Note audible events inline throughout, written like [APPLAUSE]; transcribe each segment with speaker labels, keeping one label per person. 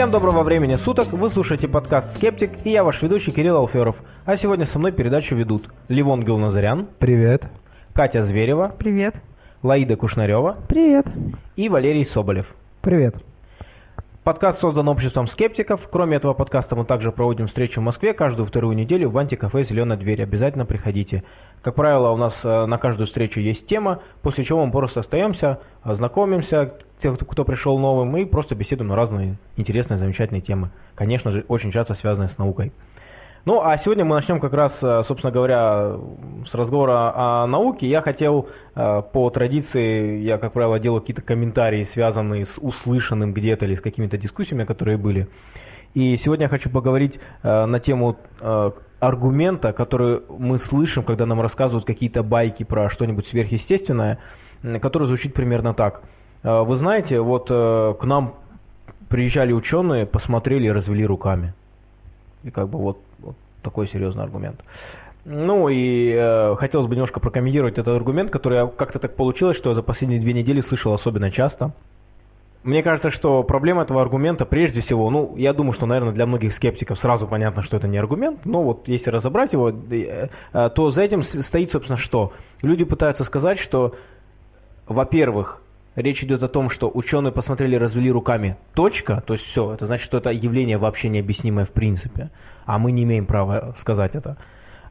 Speaker 1: Всем доброго времени суток, вы слушаете подкаст «Скептик» и я ваш ведущий Кирилл Алферов. А сегодня со мной передачу ведут Ливон Гилназарян,
Speaker 2: Привет.
Speaker 1: Катя Зверева,
Speaker 3: Привет.
Speaker 1: Лаида Кушнарева
Speaker 3: Привет.
Speaker 1: и Валерий Соболев.
Speaker 2: Привет.
Speaker 1: Подкаст создан обществом скептиков. Кроме этого подкаста мы также проводим встречи в Москве каждую вторую неделю в антикафе «Зеленая дверь». Обязательно приходите. Как правило, у нас э, на каждую встречу есть тема, после чего мы просто остаемся, знакомимся, те, кто- кто пришел новым, и просто беседуем на разные интересные, замечательные темы. Конечно же, очень часто связанные с наукой. Ну, а сегодня мы начнем как раз, э, собственно говоря, с разговора о науке. Я хотел, э, по традиции, я, как правило, делаю какие-то комментарии, связанные с услышанным где-то или с какими-то дискуссиями, которые были. И сегодня я хочу поговорить э, на тему аргумента, который мы слышим, когда нам рассказывают какие-то байки про что-нибудь сверхъестественное, который звучит примерно так. Вы знаете, вот к нам приезжали ученые, посмотрели и развели руками. И как бы вот такой серьезный аргумент. Ну и э, хотелось бы немножко прокомментировать этот аргумент, который как-то так получилось, что я за последние две недели слышал особенно часто. Мне кажется, что проблема этого аргумента прежде всего, ну, я думаю, что, наверное, для многих скептиков сразу понятно, что это не аргумент, но вот если разобрать его, э, э, то за этим стоит, собственно, что? Люди пытаются сказать, что, во-первых, речь идет о том, что ученые посмотрели развели руками, точка, то есть все, это значит, что это явление вообще необъяснимое в принципе, а мы не имеем права сказать это.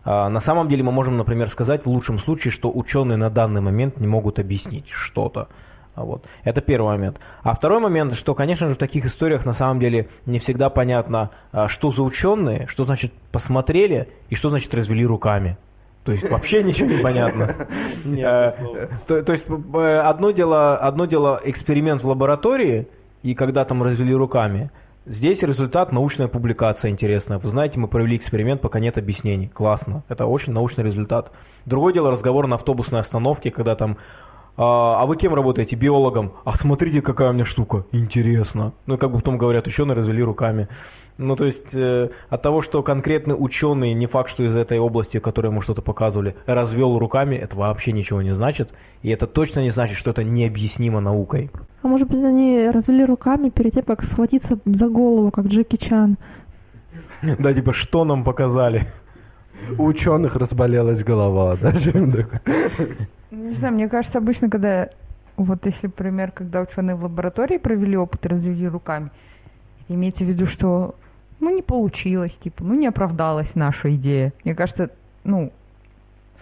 Speaker 1: А, На самом деле мы можем, например, сказать в лучшем случае, что ученые на данный момент не могут объяснить что-то. А Вот. Это первый момент. А второй момент, что, конечно же, в таких историях на самом деле не всегда понятно, а, что за ученые, что значит посмотрели и что значит развели руками. То есть вообще ничего не понятно. [LAUGHS] Э, То то есть э, одно дело, одно дело эксперимент в лаборатории, и когда там развели руками. Здесь результат научная публикация интересная. Вы знаете, мы провели эксперимент, пока нет объяснений. Классно. Это очень научный результат. Другое дело разговор на автобусной остановке, когда там а, а вы кем работаете? Биологом. А смотрите, какая у меня штука. Интересно. Ну и как бы потом говорят, ученые развели руками. Ну то есть э, от того, что конкретный ученый, не факт, что из этой области, в которой ему что-то показывали, развел руками, это вообще ничего не значит. И это точно не значит, что это необъяснимо наукой.
Speaker 3: А может быть, они развели руками перед тем, как схватиться за голову, как Джеки Чан?
Speaker 1: Да, типа, что нам показали?
Speaker 2: У ученых разболелась голова, да? [LAUGHS]
Speaker 4: Не знаю, мне кажется, обычно, когда, вот если пример, когда ученые в лаборатории провели опыт и развели руками, имеется в виду, что, ну, не получилось, типа, ну, не оправдалась наша идея. Мне кажется, ну,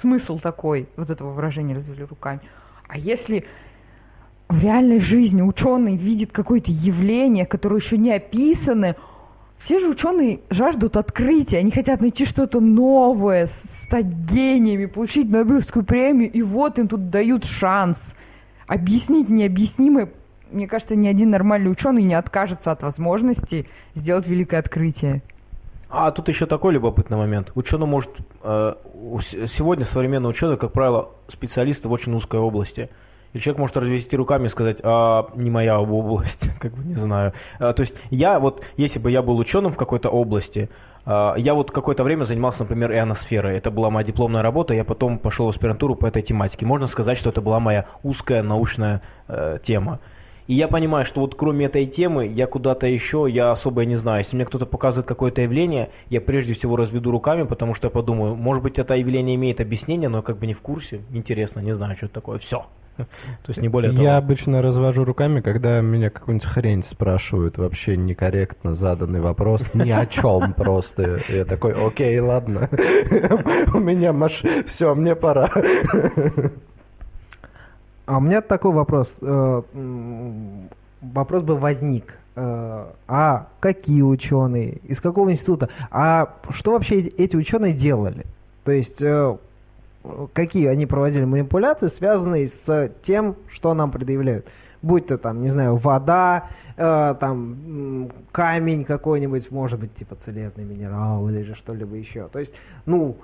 Speaker 4: смысл такой, вот этого выражения развели руками. А если в реальной жизни ученый видит какое-то явление, которое еще не описано, все же ученые жаждут открытия, они хотят найти что-то новое, стать гениями, получить Нобелевскую премию, и вот им тут дают шанс объяснить необъяснимое. Мне кажется, ни один нормальный ученый не откажется от возможности сделать великое открытие.
Speaker 1: А тут еще такой любопытный момент. Ученый может... э, сегодня современный ученый, как правило, специалисты в очень узкой области. И человек может развести руками и сказать, а, не моя область, [LAUGHS] как бы не знаю. А, то есть я вот, если бы я был ученым в какой-то области, а, я вот какое-то время занимался, например, ионосферой. Это была моя дипломная работа, я потом пошел в аспирантуру по этой тематике. Можно сказать, что это была моя узкая научная э, тема. И я понимаю, что вот кроме этой темы, я куда-то еще, я особо не знаю. Если мне кто-то показывает какое-то явление, я прежде всего разведу руками, потому что я подумаю, может быть, это явление имеет объяснение, но я как бы не в курсе. Интересно, не знаю, что это такое. Все. [LAUGHS] То есть не более того.
Speaker 2: Я обычно развожу руками, когда меня какую-нибудь хрень спрашивают, вообще некорректно заданный вопрос, ни о чем [LAUGHS] просто. Я такой, окей, ладно, [LAUGHS] у меня маш... все, мне пора.
Speaker 5: А у меня такой вопрос. э, Вопрос бы возник. Э, А какие ученые? Из какого института? А что вообще эти- ученые делали? То есть э, какие они проводили манипуляции, связанные с тем, что нам предъявляют? Будь то там, не знаю, вода, э, там камень какой-нибудь, может быть, типа целебный минерал или же что-либо еще. То есть, ну,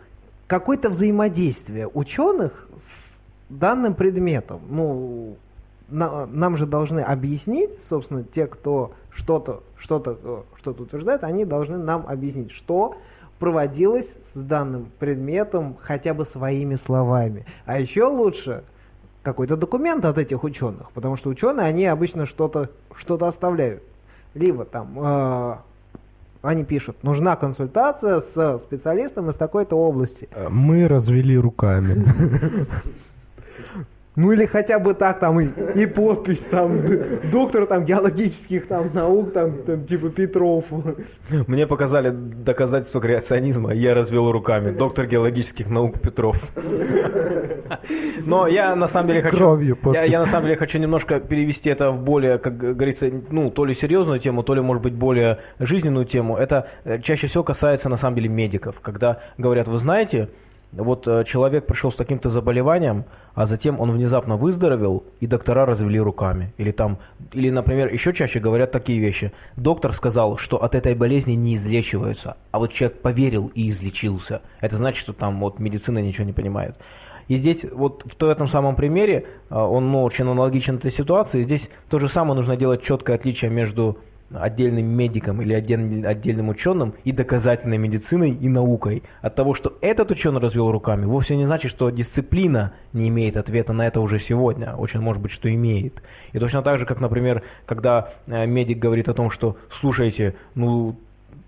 Speaker 5: какое-то взаимодействие ученых с данным предметом. Ну, на- нам же должны объяснить, собственно, те, кто что-то что-то э, что-то утверждает, они должны нам объяснить, что проводилось с данным предметом хотя бы своими словами. А еще лучше какой-то документ от этих ученых, потому что ученые, они обычно что-то что оставляют. либо там э, они пишут, нужна консультация с специалистом из такой-то области.
Speaker 2: Мы развели руками. [LAUGHS]
Speaker 5: Ну или хотя бы так там и, и подпись там доктор там геологических там наук там, там, типа Петров.
Speaker 1: Мне показали доказательство креационизма, я развел руками. Доктор геологических наук Петров. Но я на самом деле хочу... Я, я на самом деле хочу немножко перевести это в более, как говорится, ну, то ли серьезную тему, то ли, может быть, более жизненную тему. Это э, чаще всего касается, на самом деле, медиков. Когда говорят, вы знаете, вот э, человек пришел с таким-то заболеванием, а затем он внезапно выздоровел, и доктора развели руками. Или там, или, например, еще чаще говорят такие вещи. Доктор сказал, что от этой болезни не излечиваются, а вот человек поверил и излечился. Это значит, что там вот медицина ничего не понимает. И здесь вот в то- этом самом примере, а, он ну, очень аналогичен этой ситуации, здесь то же самое нужно делать четкое отличие между отдельным медиком или отдельным, отдельным ученым и доказательной медициной и наукой. От того, что этот ученый развел руками, вовсе не значит, что дисциплина не имеет ответа на это уже сегодня. Очень может быть, что имеет. И точно так же, как, например, когда э, медик говорит о том, что слушайте, ну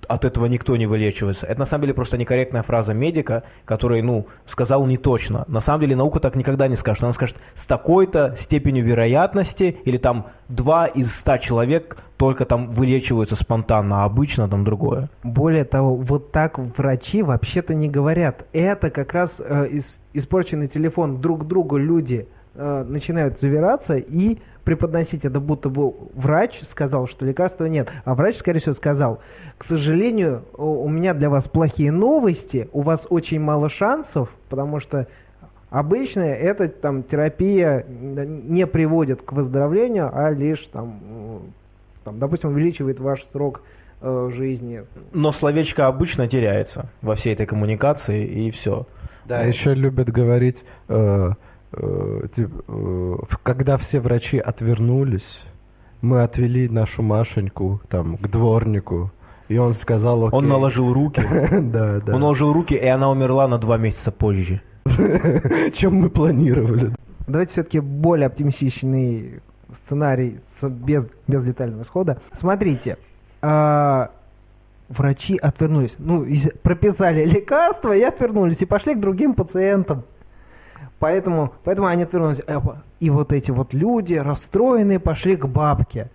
Speaker 1: от этого никто не вылечивается. Это на самом деле просто некорректная фраза медика, который, ну, сказал не точно. На самом деле наука так никогда не скажет. Она скажет с такой-то степенью вероятности, или там 2 из 100 человек только там вылечиваются спонтанно, а обычно там другое.
Speaker 5: Более того, вот так врачи вообще-то не говорят. Это как раз э, ис- испорченный телефон. Друг другу люди э, начинают завираться и преподносить это, будто бы врач сказал, что лекарства нет. А врач, скорее всего, сказал, к сожалению, у меня для вас плохие новости, у вас очень мало шансов, потому что обычно эта там терапия не приводит к выздоровлению, а лишь там, там допустим, увеличивает ваш срок э, жизни.
Speaker 1: Но словечко обычно теряется во всей этой коммуникации, и все.
Speaker 2: Да, еще любят говорить, э, когда все врачи отвернулись, мы отвели нашу Машеньку там к дворнику, и он сказал, окей.
Speaker 1: Он наложил руки, [LAUGHS]
Speaker 2: Да, да.
Speaker 1: он наложил руки, и она умерла на два месяца позже. [LAUGHS]
Speaker 2: Чем мы планировали.
Speaker 5: Давайте все-таки более оптимистичный сценарий с- без, без летального исхода. Смотрите, а, врачи отвернулись, ну, прописали [LAUGHS] лекарства и отвернулись, и пошли к другим пациентам. Поэтому, поэтому они отвернулись. Э, И вот эти вот люди, расстроенные, пошли к бабке.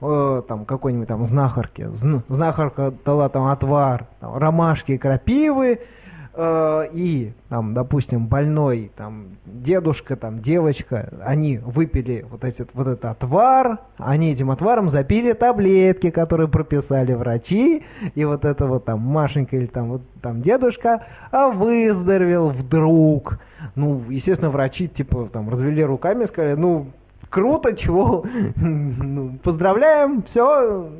Speaker 5: Э, там какой-нибудь там знахарке. Зн- Знахарка дала там отвар, там, ромашки крапивы. Э, и там, допустим, больной там дедушка, там девочка, они выпили вот, эти, вот этот отвар, они этим отваром запили таблетки, которые прописали врачи, и вот это вот там Машенька или там вот там дедушка, а выздоровел вдруг. Ну, естественно, врачи типа там развели руками сказали, ну, круто, чего, [LAUGHS] ну, поздравляем, все,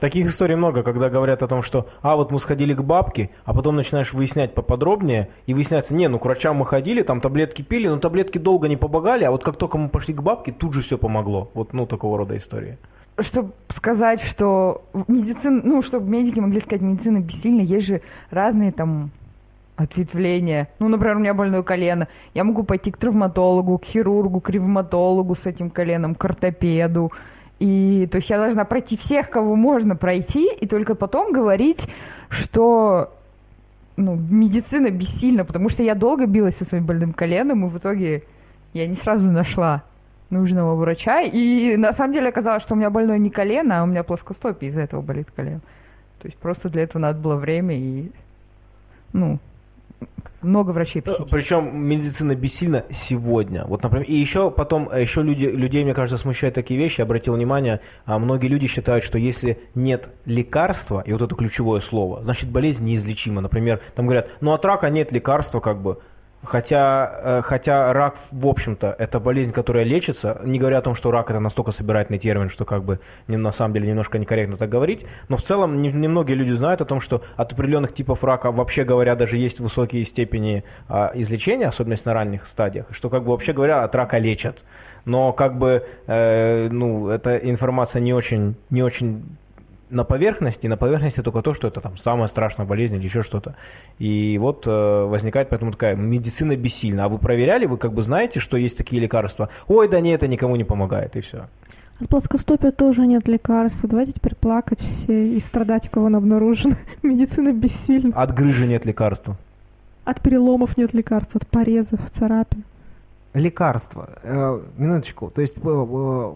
Speaker 1: Таких историй много, когда говорят о том, что «а, вот мы сходили к бабке», а потом начинаешь выяснять поподробнее, и выясняется, не, ну к врачам мы ходили, там таблетки пили, но таблетки долго не помогали, а вот как только мы пошли к бабке, тут же все помогло. Вот, ну, такого рода истории.
Speaker 4: Чтобы сказать, что медицина, ну, чтобы медики могли сказать, медицина бессильна, есть же разные там ответвления. Ну, например, у меня больное колено. Я могу пойти к травматологу, к хирургу, к ревматологу с этим коленом, к ортопеду. И то есть я должна пройти всех, кого можно пройти, и только потом говорить, что ну, медицина бессильна, потому что я долго билась со своим больным коленом, и в итоге я не сразу нашла нужного врача. И на самом деле оказалось, что у меня больное не колено, а у меня плоскостопие, из-за этого болит колено. То есть просто для этого надо было время и, ну, много врачей посетить.
Speaker 1: Причем медицина бессильна сегодня. Вот, например, и еще потом, э, еще люди, людей, мне кажется, смущают такие вещи. Я обратил внимание, а многие люди считают, что если нет лекарства, и вот это ключевое слово, значит болезнь неизлечима. Например, там говорят, ну от рака нет лекарства, как бы. Хотя, э, хотя рак, в общем-то, это болезнь, которая лечится, не говоря о том, что рак это настолько собирательный термин, что как бы на самом деле немножко некорректно так говорить, но в целом не- немногие люди знают о том, что от определенных типов рака, вообще говоря, даже есть высокие степени а, излечения, особенно на ранних стадиях, что как бы вообще говоря, от рака лечат. Но как бы, э, ну, эта информация не очень, не очень на поверхности, на поверхности только то, что это там самая страшная болезнь или еще что-то. И вот э, возникает поэтому такая медицина бессильна. А вы проверяли, вы как бы знаете, что есть такие лекарства? Ой, да нет, это никому не помогает, и все.
Speaker 3: От плоскостопия тоже нет лекарства. Давайте теперь плакать все и страдать, у кого он обнаружен. [LAUGHS] Медицина бессильна.
Speaker 1: От грыжи нет лекарства.
Speaker 3: От переломов нет лекарства, от порезов, царапин.
Speaker 5: Лекарства. Э, минуточку. То есть, э, э,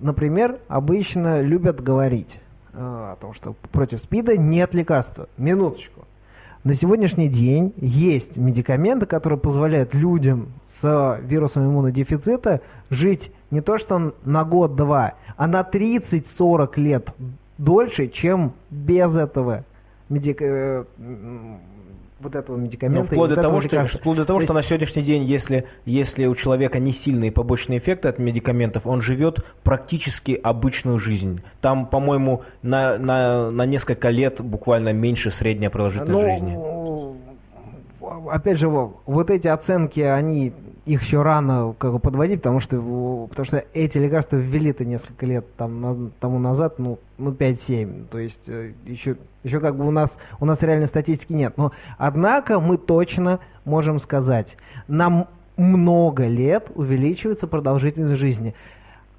Speaker 5: например, обычно любят говорить о том, что против СПИДа нет лекарства. Минуточку. На сегодняшний день есть медикаменты, которые позволяют людям с вирусом иммунодефицита жить не то что на год-два, а на 30-40 лет дольше, чем без этого медика... вот этого
Speaker 1: Ну,
Speaker 5: медикамента. и
Speaker 1: вплоть,
Speaker 5: вот
Speaker 1: до того,
Speaker 5: этого
Speaker 1: что, вплоть до того,
Speaker 5: То
Speaker 1: что на сегодняшний день, если, если у человека не сильные побочные эффекты от медикаментов, он живет практически обычную жизнь. Там, по-моему, на, на, на несколько лет буквально меньше средняя продолжительность
Speaker 5: Ну,
Speaker 1: жизни.
Speaker 5: Опять же, во- вот эти оценки, они их еще рано как бы подводить, потому что, потому что эти лекарства ввели-то несколько лет там, на- тому назад, ну, ну 5-7. То есть э, еще, еще как бы у нас, у нас реальной статистики нет. Но однако мы точно можем сказать, нам много лет увеличивается продолжительность жизни.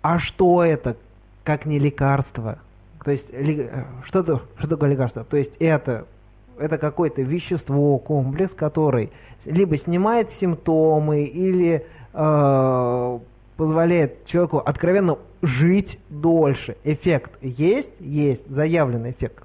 Speaker 5: А что это, как не лекарство? То есть, э, что, это, что такое лекарство? То есть, это, это какое-то вещество, комплекс, который либо снимает симптомы, или э, позволяет человеку откровенно жить дольше. Эффект есть? Есть. Заявленный эффект.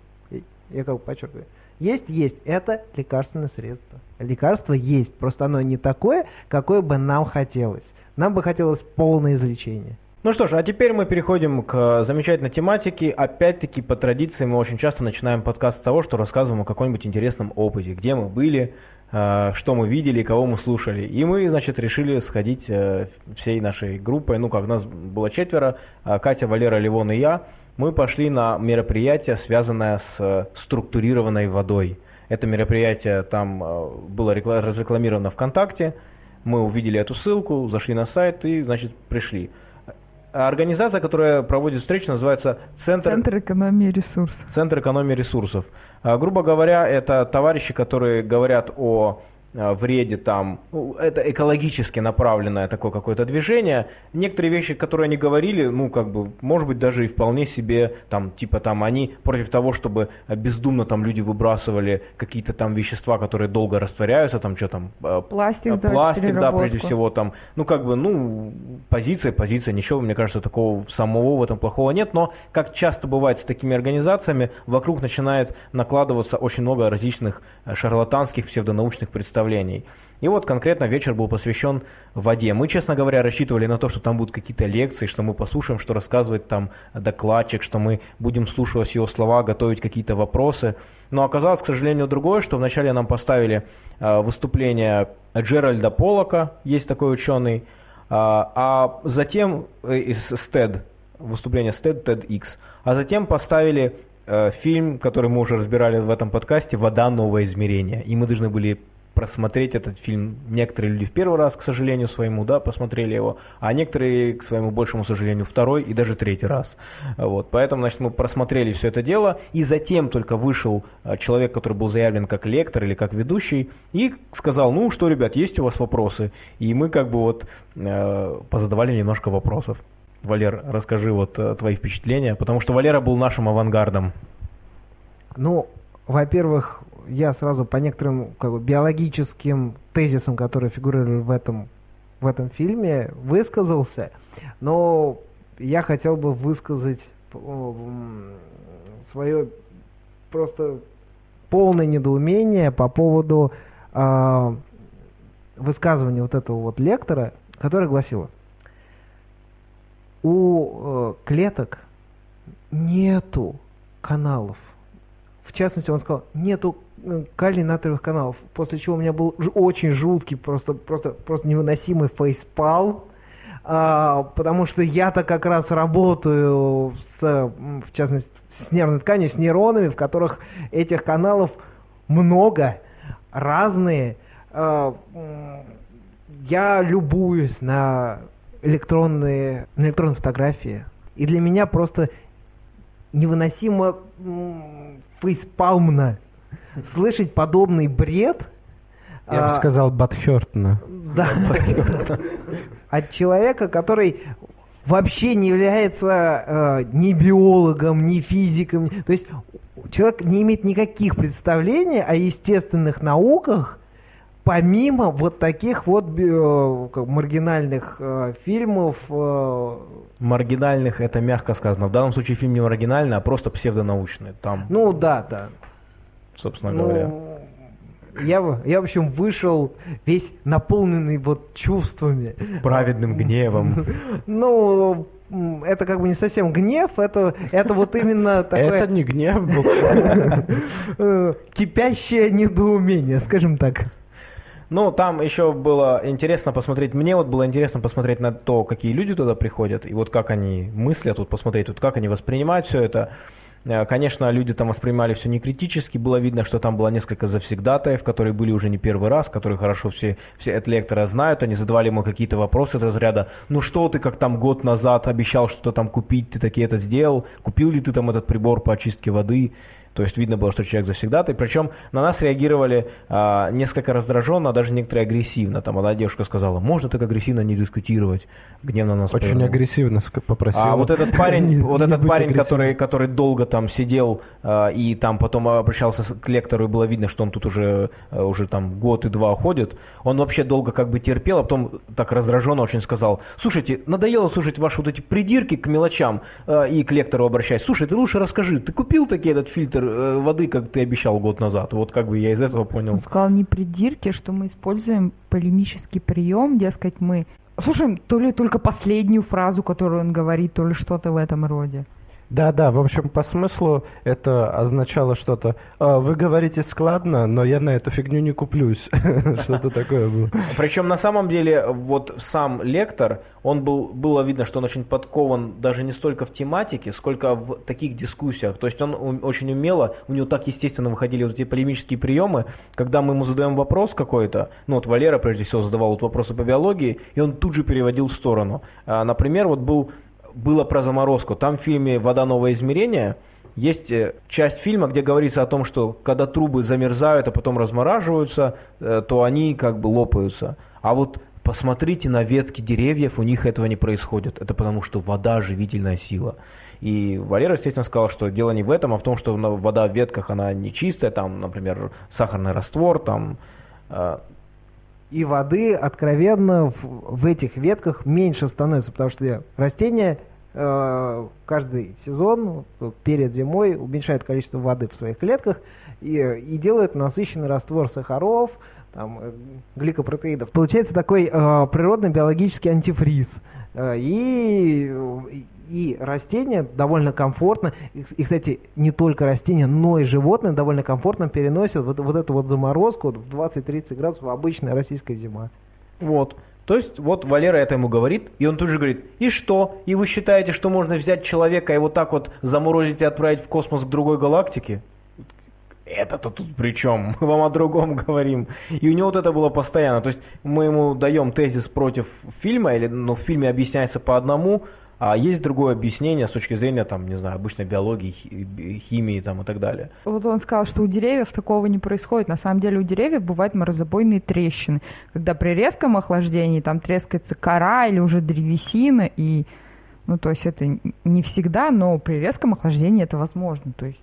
Speaker 5: Я как бы подчеркиваю. Есть, есть. Это лекарственное средство. Лекарство есть. Просто оно не такое, какое бы нам хотелось. Нам бы хотелось полное излечение.
Speaker 1: Ну что ж, а теперь мы переходим к замечательной тематике. Опять-таки, по традиции, мы очень часто начинаем подкаст с того, что рассказываем о каком-нибудь интересном опыте, где мы были, э, что мы видели, кого мы слушали. И мы, значит, решили сходить э, всей нашей группой, ну как, нас было четверо, э, Катя, Валера, Ливон и я. Мы пошли на мероприятие, связанное с э, структурированной водой. Это мероприятие там э, было рекла- разрекламировано ВКонтакте. Мы увидели эту ссылку, зашли на сайт и, значит, пришли. А Организация, которая проводит встречу, называется Центр,
Speaker 4: Центр экономии ресурсов.
Speaker 1: Центр экономии ресурсов. А, Грубо говоря, это товарищи, которые говорят о вреде там, ну, это экологически направленное такое какое-то движение. Некоторые вещи, которые они говорили, ну, как бы, может быть, даже и вполне себе, там, типа, там, они против того, чтобы бездумно там люди выбрасывали какие-то там вещества, которые долго растворяются, там, что там, а,
Speaker 4: Пластик в
Speaker 1: Пластик, да, прежде всего, там, ну, как бы, ну, позиция, позиция, ничего, мне кажется, такого самого в этом плохого нет, но, как часто бывает с такими организациями, вокруг начинает накладываться очень много различных э, шарлатанских псевдонаучных представлений. И вот конкретно вечер был посвящен воде. Мы, честно говоря, рассчитывали на то, что там будут какие-то лекции, что мы послушаем, что рассказывает там докладчик, что мы будем слушать его слова, готовить какие-то вопросы. Но оказалось, к сожалению, другое, что вначале нам поставили э, выступление Джеральда Полока, есть такой ученый, а, а затем э, из выступление STED, TEDx, а затем поставили э, фильм, который мы уже разбирали в этом подкасте, «Вода. Новое измерение». И мы должны были просмотреть этот фильм. Некоторые люди в первый раз, к сожалению, своему, да, посмотрели его, а некоторые, к своему большему сожалению, второй и даже третий раз. Вот, поэтому, значит, мы просмотрели все это дело, и затем только вышел э, человек, который был заявлен как лектор или как ведущий, и сказал, ну что, ребят, есть у вас вопросы? И мы как бы вот э, позадавали немножко вопросов. Валер, расскажи вот э, твои впечатления, потому что Валера был нашим авангардом.
Speaker 5: Ну, во-первых, я сразу по некоторым как бы, биологическим тезисам, которые фигурировали в этом, в этом фильме, высказался, но я хотел бы высказать свое просто полное недоумение по поводу а, высказывания вот этого вот лектора, которое гласило, у э, клеток нету каналов. В частности, он сказал, нету э, калий-натриевых каналов, после чего у меня был очень жуткий, просто, просто, просто невыносимый фейспал, а, потому что я-то как раз работаю с, в частности, с нервной тканью, с нейронами, в которых этих каналов много, разные. А, я любуюсь на электронные, на электронные фотографии, и для меня просто невыносимо фейспалмно слышать подобный бред.
Speaker 2: Я бы
Speaker 5: а,
Speaker 2: сказал, Батхёртна.
Speaker 5: да. [LAUGHS] От человека, который вообще не является э, ни биологом, ни физиком. То есть человек не имеет никаких представлений о естественных науках, помимо вот таких вот э, как маргинальных э, фильмов. э,
Speaker 1: Маргинальных это мягко сказано. В данном случае фильм не маргинальный, а просто псевдонаучный. Там,
Speaker 5: ну да, да.
Speaker 1: Собственно говоря.
Speaker 5: Ну, я, в- я, в общем, вышел весь наполненный вот чувствами.
Speaker 1: Праведным гневом.
Speaker 5: Ну, это как бы не совсем гнев, это, это вот именно [LAUGHS] такое
Speaker 2: Это не гнев был. [LAUGHS]
Speaker 5: кипящее недоумение, скажем так.
Speaker 1: Ну, там еще было интересно посмотреть, мне вот было интересно посмотреть на то, какие люди туда приходят, и вот как они мыслят, вот посмотреть, вот как они воспринимают все это. Э, Конечно, люди там воспринимали все не критически, было видно, что там было несколько завсегдатаев, которые были уже не первый раз, которые хорошо все, все от лектора знают, они задавали ему какие-то вопросы из разряда, ну что ты, как там год назад обещал что-то там купить, ты таки это сделал, купил ли ты там этот прибор по очистке воды, то есть видно было, что человек завсегдатай. Причем на нас реагировали а, несколько раздраженно, а даже некоторые агрессивно. Там одна девушка сказала, можно так агрессивно не дискутировать. Гневно нас
Speaker 2: Очень
Speaker 1: повернула.
Speaker 2: агрессивно ск- попросил.
Speaker 1: А вот этот парень, [LAUGHS]
Speaker 2: не-
Speaker 1: вот
Speaker 2: не
Speaker 1: этот парень, который, который долго там сидел а, и там потом обращался к лектору, и было видно, что он тут уже, а, уже там год и два ходит, он вообще долго как бы терпел, а потом так раздраженно очень сказал, слушайте, надоело слушать ваши вот эти придирки к мелочам а, и к лектору обращаясь. Слушай, ты лучше расскажи, ты купил таки этот фильтр э, воды, как ты обещал год назад? Вот как бы я из этого понял.
Speaker 4: Он сказал не придирки, что мы используем полемический прием, дескать, мы слушаем то ли только последнюю фразу, которую он говорит, то ли что-то в этом роде.
Speaker 2: Да, да, в общем, по смыслу это означало что-то. «А, Вы говорите складно, но я на эту фигню не куплюсь. [LAUGHS] Что-то такое было.
Speaker 1: Причем на самом деле вот сам лектор, он был, было видно, что он очень подкован даже не столько в тематике, сколько в таких дискуссиях. То есть он очень умело, у него так естественно выходили вот эти полемические приемы, когда мы ему задаем вопрос какой-то, ну вот Валера прежде всего задавал вот вопросы по биологии, и он тут же переводил в сторону. А, например, вот был, было про заморозку. Там в фильме «Вода. Новое измерение» Есть э, часть фильма, где говорится о том, что когда трубы замерзают, а потом размораживаются, э, то они как бы лопаются. А вот посмотрите на ветки деревьев, у них этого не происходит. Это потому, что вода – живительная сила. И Валера, естественно, сказал, что дело не в этом, а в том, что вода в ветках, она не чистая, там, например, сахарный раствор, там, э,
Speaker 5: И воды откровенно в, в этих ветках меньше становится, потому что растения э, каждый сезон перед зимой уменьшают количество воды в своих клетках и, и делают насыщенный раствор сахаров, там, э, гликопротеидов. Получается такой э, природно-биологический антифриз. Э, и, и растения довольно комфортно, и, кстати, не только растения, но и животные довольно комфортно переносят вот, вот эту вот заморозку в 20-30 градусов обычная российская зима.
Speaker 1: Вот. То есть вот Валера это ему говорит, и он тут же говорит, и что? И вы считаете, что можно взять человека и вот так вот заморозить и отправить в космос к другой галактике? Это-то тут при чем? Мы вам о другом говорим. И у него вот это было постоянно. То есть мы ему даем тезис против фильма, или ну, в фильме объясняется по одному, а есть другое объяснение с точки зрения, там, не знаю, обычной биологии, хи- химии там, и так далее.
Speaker 4: Вот он сказал, что у деревьев такого не происходит. На самом деле у деревьев бывают морозобойные трещины, когда при резком охлаждении там трескается кора или уже древесина, и, ну, то есть это не всегда, но при резком охлаждении это возможно. То есть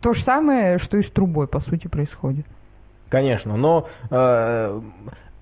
Speaker 4: то же самое, что и с трубой, по сути, происходит.
Speaker 1: Конечно, но, э,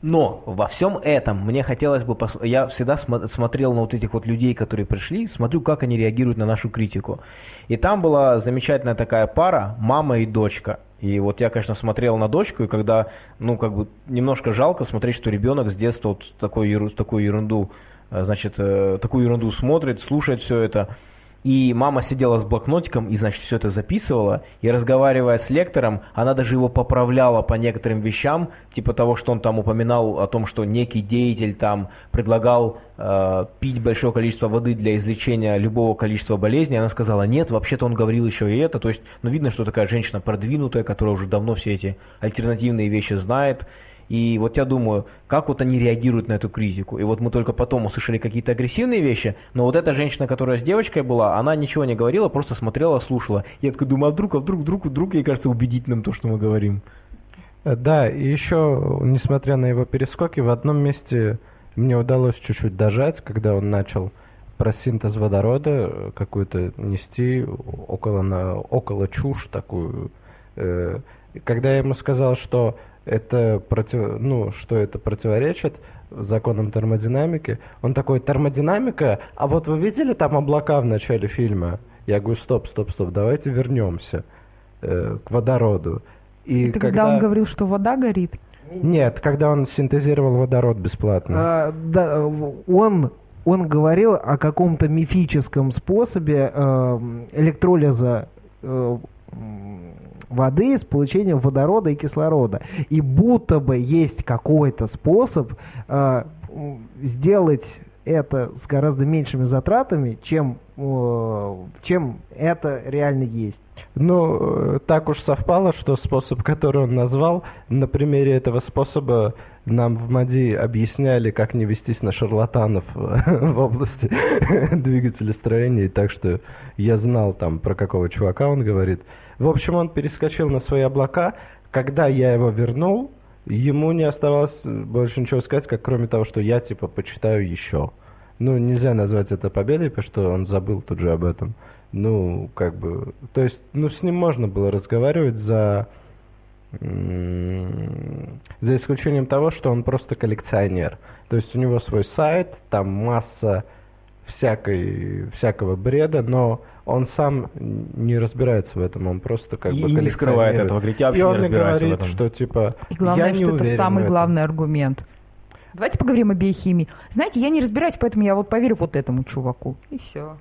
Speaker 1: но во всем этом мне хотелось бы... пос- Я всегда смо- смотрел на вот этих вот людей, которые пришли, смотрю, как они реагируют на нашу критику. И там была замечательная такая пара, мама и дочка. И вот я, конечно, смотрел на дочку, и когда, ну, как бы немножко жалко смотреть, что ребенок с детства вот такой, еру- такую ерунду, э, значит, э, такую ерунду смотрит, слушает все это. И мама сидела с блокнотиком и, значит, все это записывала. И разговаривая с лектором, она даже его поправляла по некоторым вещам, типа того, что он там упоминал о том, что некий деятель там предлагал э, пить большое количество воды для излечения любого количества болезней. Она сказала, нет, вообще-то он говорил еще и это. То есть, ну, видно, что такая женщина продвинутая, которая уже давно все эти альтернативные вещи знает. И вот я думаю, как вот они реагируют на эту критику. И вот мы только потом услышали какие-то агрессивные вещи, но вот эта женщина, которая с девочкой была, она ничего не говорила, просто смотрела, слушала. Я такой думаю, а вдруг, а вдруг, вдруг, вдруг, ей кажется убедительным то, что мы говорим.
Speaker 2: Э, Да, и еще, несмотря на его перескоки, в одном месте мне удалось чуть-чуть дожать, когда он начал про синтез водорода э, какую-то нести около, на, около чушь такую. Э, Когда я ему сказал, что это, против, ну, что это противоречит законам термодинамики, он такой, термодинамика, а вот вы видели там облака в начале фильма? Я говорю, стоп, стоп, стоп, давайте вернемся э, к водороду. И
Speaker 4: Это когда он говорил, что вода горит?
Speaker 2: Нет, когда он синтезировал водород бесплатно.
Speaker 5: А, да, он, он говорил о каком-то мифическом способе э, электролиза э, воды с получением водорода и кислорода. И будто бы есть какой-то способ э, сделать это с гораздо меньшими затратами, чем, э, чем это реально есть.
Speaker 2: Ну, э, так уж совпало, что способ, который он назвал, на примере этого способа нам в МАДИ объясняли, как не вестись на шарлатанов [LAUGHS] в области [LAUGHS] двигателестроения, так что я знал там, про какого чувака он говорит. В общем, он перескочил на свои облака. Когда я его вернул, ему не оставалось больше ничего сказать, как кроме того, что я, типа, почитаю еще. Ну, нельзя назвать это победой, потому что он забыл тут же об этом. Ну, как бы, то есть, ну, с ним можно было разговаривать за, за исключением того, что он просто коллекционер. То есть у него свой сайт, там масса всякой, всякого бреда, но он сам не разбирается в этом, он просто как
Speaker 1: И
Speaker 2: бы
Speaker 1: не скрывает этого, говорит, я вообще
Speaker 2: И
Speaker 1: не
Speaker 2: он мне
Speaker 1: разбираюсь в
Speaker 2: говорит,
Speaker 1: этом.
Speaker 2: что типа,
Speaker 4: И главное,
Speaker 2: я не
Speaker 4: что это
Speaker 2: в
Speaker 4: самый главный аргумент. Давайте поговорим о биохимии. Знаете, я не разбираюсь, поэтому я вот поверю вот этому чуваку. И все.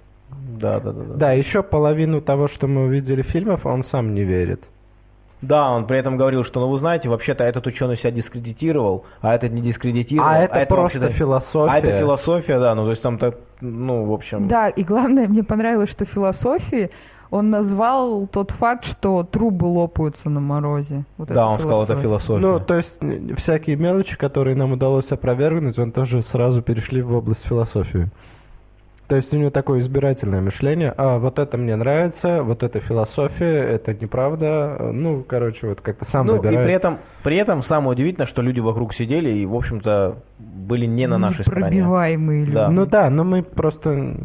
Speaker 1: Да, да, да, да.
Speaker 2: Да, еще половину того, что мы увидели фильмов, он сам не верит.
Speaker 1: Да, он при этом говорил, что, ну вы знаете, вообще-то этот ученый себя дискредитировал, а этот не дискредитировал.
Speaker 2: А это просто
Speaker 1: вообще-то-
Speaker 2: философия.
Speaker 1: А это философия, да, ну то есть там так, ну, в общем...
Speaker 4: Да, и главное, мне понравилось, что в философии он назвал тот факт, что трубы лопаются на морозе. Вот
Speaker 1: Да,
Speaker 4: это
Speaker 1: он сказал, это
Speaker 4: философия.
Speaker 1: философия.
Speaker 2: Ну, то есть всякие мелочи, которые нам удалось опровергнуть, он тоже сразу перешли в область философии. То есть у него такое избирательное мышление. А, вот это мне нравится, вот это философия, это неправда. Ну, короче, вот как-то сам
Speaker 1: Ну, и
Speaker 2: выбирает.
Speaker 1: при этом, при этом самое удивительное, что люди вокруг сидели и, в общем-то, были не на нашей стороне.
Speaker 4: Непробиваемые люди.
Speaker 1: Да.
Speaker 2: Ну да, но мы просто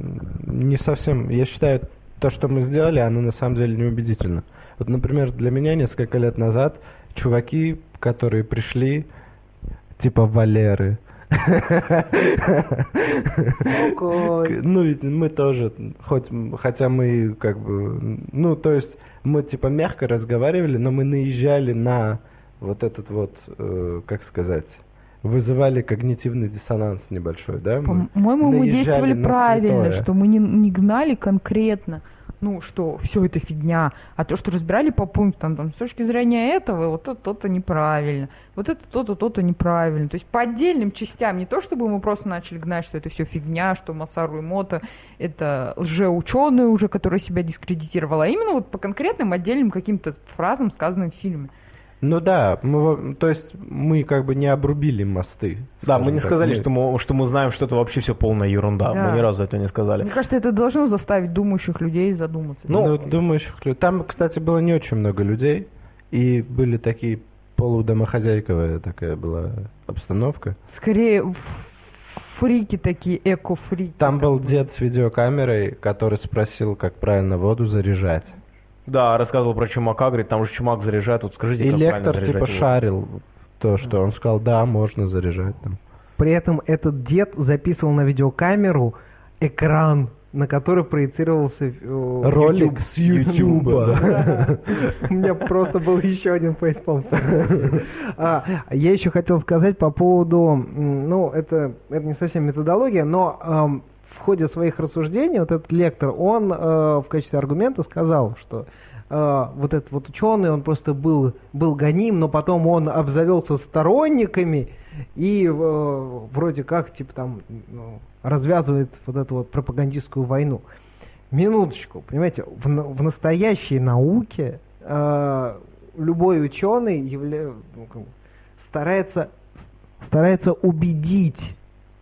Speaker 2: не совсем... Я считаю, то, что мы сделали, оно на самом деле неубедительно. Вот, например, для меня несколько лет назад чуваки, которые пришли, типа Валеры. Ну, и мы тоже, хоть, хотя мы как бы, ну, то есть мы типа мягко разговаривали, но мы наезжали на вот этот вот, э, как сказать, вызывали когнитивный диссонанс небольшой, да? мы
Speaker 4: По-моему, мы
Speaker 2: наезжали
Speaker 4: действовали правильно,
Speaker 2: святое.
Speaker 4: что мы не, не гнали конкретно, ну, что все это фигня, а то, что разбирали по пунктам, там, с точки зрения этого, вот это то-то неправильно, вот это то-то, то-то неправильно. То есть по отдельным частям, не то, чтобы мы просто начали гнать, что это все фигня, что Масару Мото это лжеученый уже, который себя дискредитировал, а именно вот по конкретным отдельным каким-то фразам, сказанным в фильме.
Speaker 2: Ну да, мы, во- то есть мы как бы не обрубили мосты.
Speaker 1: Да, мы не
Speaker 2: так.
Speaker 1: сказали,
Speaker 2: Мы-
Speaker 1: что мы, что мы знаем, что это вообще все полная ерунда.
Speaker 4: Да.
Speaker 1: Мы ни разу это не сказали.
Speaker 4: Мне кажется, это должно заставить думающих людей задуматься.
Speaker 1: Ну,
Speaker 2: Ну, думающих людей. Там, кстати, было не очень много людей, и были такие полудомохозяйковая такая была обстановка.
Speaker 4: Скорее фрики такие, эко-фрики.
Speaker 2: Там был дед с видеокамерой, который спросил, как правильно воду заряжать.
Speaker 1: Да, рассказывал про чумака, говорит, там же чумак заряжает, вот скажите,
Speaker 2: И
Speaker 1: как
Speaker 2: лектор типа
Speaker 1: его.
Speaker 2: шарил то, что он сказал, да, можно заряжать там.
Speaker 5: При этом этот дед записывал на видеокамеру экран, на который проецировался э,
Speaker 2: Ролик
Speaker 5: YouTube.
Speaker 2: с Ютуба.
Speaker 5: У меня просто был еще один фейспалм. А, Я еще хотел сказать по поводу, ну, это, не совсем методология, но в ходе своих рассуждений вот этот лектор, он э, в качестве аргумента сказал, что э, вот этот вот ученый, он просто был, был гоним, но потом он обзавелся сторонниками и э, вроде как, типа там, ну, развязывает вот эту вот пропагандистскую войну. Минуточку, понимаете, в, в настоящей науке э, любой ученый явля- ну, старается, старается убедить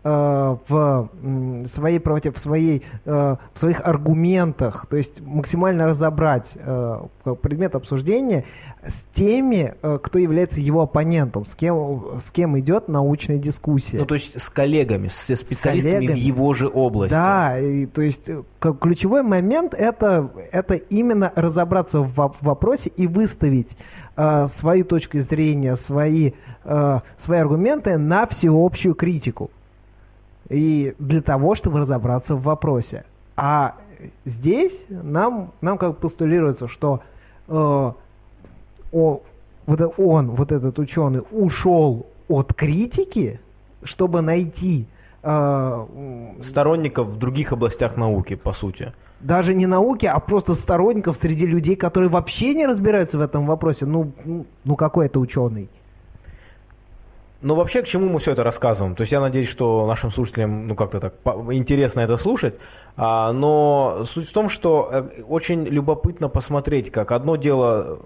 Speaker 5: в м, своей правоте, в, своей, э, в своих аргументах, то есть максимально разобрать э, предмет обсуждения с теми, э, кто является его оппонентом, с кем, с кем идет научная дискуссия.
Speaker 1: Ну, то есть с коллегами, с специалистами
Speaker 5: коллегами.
Speaker 1: в его же области.
Speaker 5: Да, и, то есть э, ключевой момент это, это именно разобраться в воп- вопросе и выставить э, свою точку зрения, свои, э, свои аргументы на всеобщую критику. И для того, чтобы разобраться в вопросе. А здесь нам, нам как постулируется, что э, о- вот э- он, вот этот ученый, ушел от критики, чтобы найти э,
Speaker 1: Сторонников в других областях науки, по сути.
Speaker 5: даже не науки, а просто сторонников среди людей, которые вообще не разбираются в этом вопросе. Ну, ну, ну какой это ученый?
Speaker 1: Ну, вообще, к чему мы все это рассказываем? То есть я надеюсь, что нашим слушателям, ну, как-то так интересно это слушать. А, но суть в том, что э, очень любопытно посмотреть, как одно дело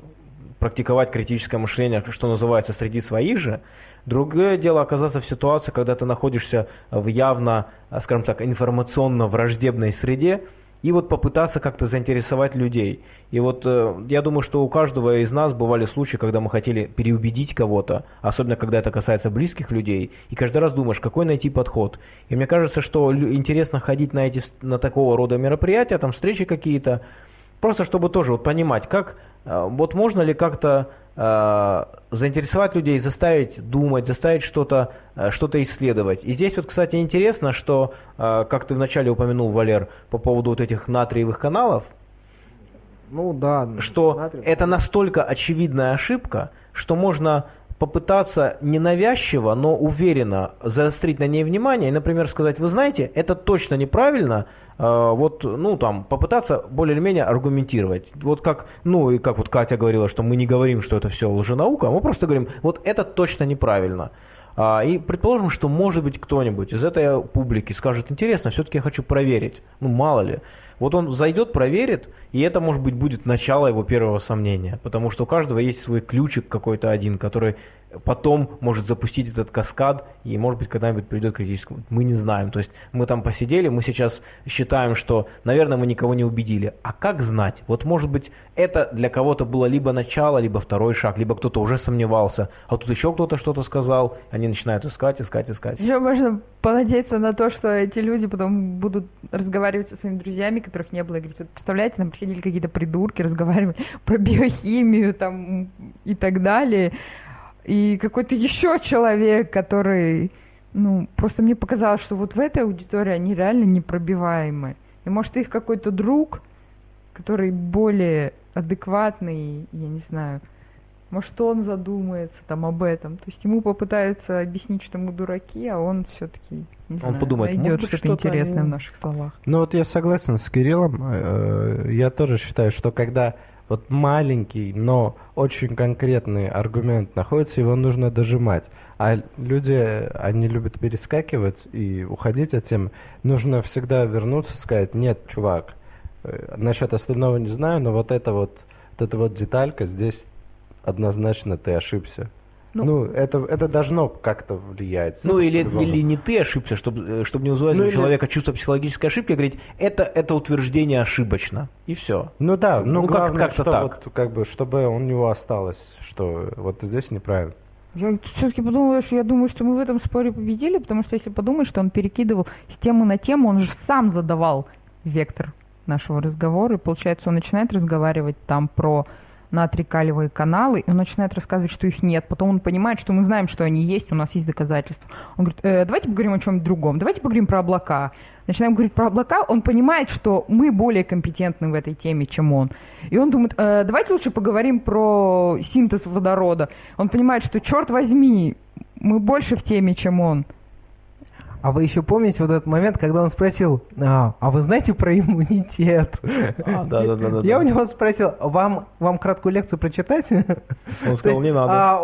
Speaker 1: практиковать критическое мышление, что называется, среди своих же, другое дело оказаться в ситуации, когда ты находишься в явно, а, скажем так, информационно враждебной среде, и вот попытаться как-то заинтересовать людей. И вот э, я думаю, что у каждого из нас бывали случаи, когда мы хотели переубедить кого-то, особенно когда это касается близких людей, и каждый раз думаешь, какой найти подход. И мне кажется, что интересно ходить на эти на такого рода мероприятия, там встречи какие-то, просто чтобы тоже вот понимать, как э, вот можно ли как-то заинтересовать людей, заставить думать, заставить что-то э, что-то исследовать. И здесь вот, кстати, интересно, что, э, как ты вначале упомянул, Валер, по поводу вот этих натриевых каналов,
Speaker 5: Ну да.
Speaker 1: что
Speaker 5: натрий-
Speaker 1: это настолько очевидная ошибка, что можно попытаться ненавязчиво, но уверенно заострить на ней внимание и, например, сказать, вы знаете, это точно неправильно, э, вот, ну, там, попытаться более или менее аргументировать. Вот как, ну, и как вот Катя говорила, что мы не говорим, что это все лженаука, а мы просто говорим, вот это точно неправильно. А, И предположим, что может быть кто-нибудь из этой публики скажет, интересно, все-таки я хочу проверить. Ну, мало ли. Вот он зайдет, проверит, и это, может быть, будет начало его первого сомнения. Потому что у каждого есть свой ключик какой-то один, который потом может запустить этот каскад, и, может быть, когда-нибудь придет к критическому. Мы не знаем. То есть мы там посидели, мы сейчас считаем, что, наверное, мы никого не убедили. А как знать? Вот, может быть, это для кого-то было либо начало, либо второй шаг, либо кто-то уже сомневался, а тут еще кто-то что-то сказал, они начинают искать, искать, искать.
Speaker 4: Еще можно понадеяться на то, что эти люди потом будут разговаривать со своими друзьями, которых не было, и говорить, вот представляете, нам приходили какие-то придурки, разговаривали [LAUGHS] про биохимию там и так далее. И какой-то еще человек, который, ну, просто мне показалось, что вот в этой аудитории они реально непробиваемы. И может их какой-то друг, который более адекватный, я не знаю, может, он задумается там об этом. То есть ему попытаются объяснить, что мы дураки, а он все-таки не
Speaker 1: Он
Speaker 4: знаю,
Speaker 1: подумает,
Speaker 4: найдет что-то интересное
Speaker 1: они-
Speaker 4: в наших словах.
Speaker 2: Ну вот я согласен с Кириллом. Э, Я тоже считаю, что когда вот маленький, но очень конкретный аргумент находится, его нужно дожимать. А люди, они любят перескакивать и уходить от темы. Нужно всегда вернуться и сказать, нет, чувак, э, насчет остального не знаю, но вот эта вот, вот эта вот деталька здесь однозначно ты ошибся.
Speaker 4: Ну-
Speaker 2: Ну, это, это должно как-то влиять.
Speaker 1: Ну, или, или не ты ошибся, чтобы, чтобы не вызывать
Speaker 2: Ну,
Speaker 1: у
Speaker 2: или-
Speaker 1: человека чувство психологической ошибки, а говорить, это, это утверждение ошибочно. И все.
Speaker 2: Ну да, ну,
Speaker 1: Ну, как-
Speaker 2: главное,
Speaker 1: как-то
Speaker 2: что
Speaker 1: так.
Speaker 2: вот, как бы, чтобы у него осталось, что вот здесь неправильно.
Speaker 4: Я все-таки подумала, что я думаю, что мы в этом споре победили, потому что если подумать, что он перекидывал с темы на тему, он же сам задавал вектор нашего разговора, и получается, он начинает разговаривать там про натрий-калиевые каналы, и он начинает рассказывать, что их нет. Потом он понимает, что мы знаем, что они есть, у нас есть доказательства. Он говорит, «Э, давайте поговорим о чем-нибудь другом, давайте поговорим про облака. Начинаем говорить про облака, он понимает, что мы более компетентны в этой теме, чем он. И он думает, «Э, давайте лучше поговорим про синтез водорода. Он понимает, что, черт возьми, мы больше в теме, чем он.
Speaker 5: А вы еще помните вот этот момент, когда он спросил, а, а вы знаете про иммунитет?
Speaker 1: А, [LAUGHS] да-да-да-да-да.
Speaker 5: Я у него спросил, вам, вам краткую лекцию прочитать?
Speaker 1: Он [LAUGHS] сказал, не надо.
Speaker 5: а,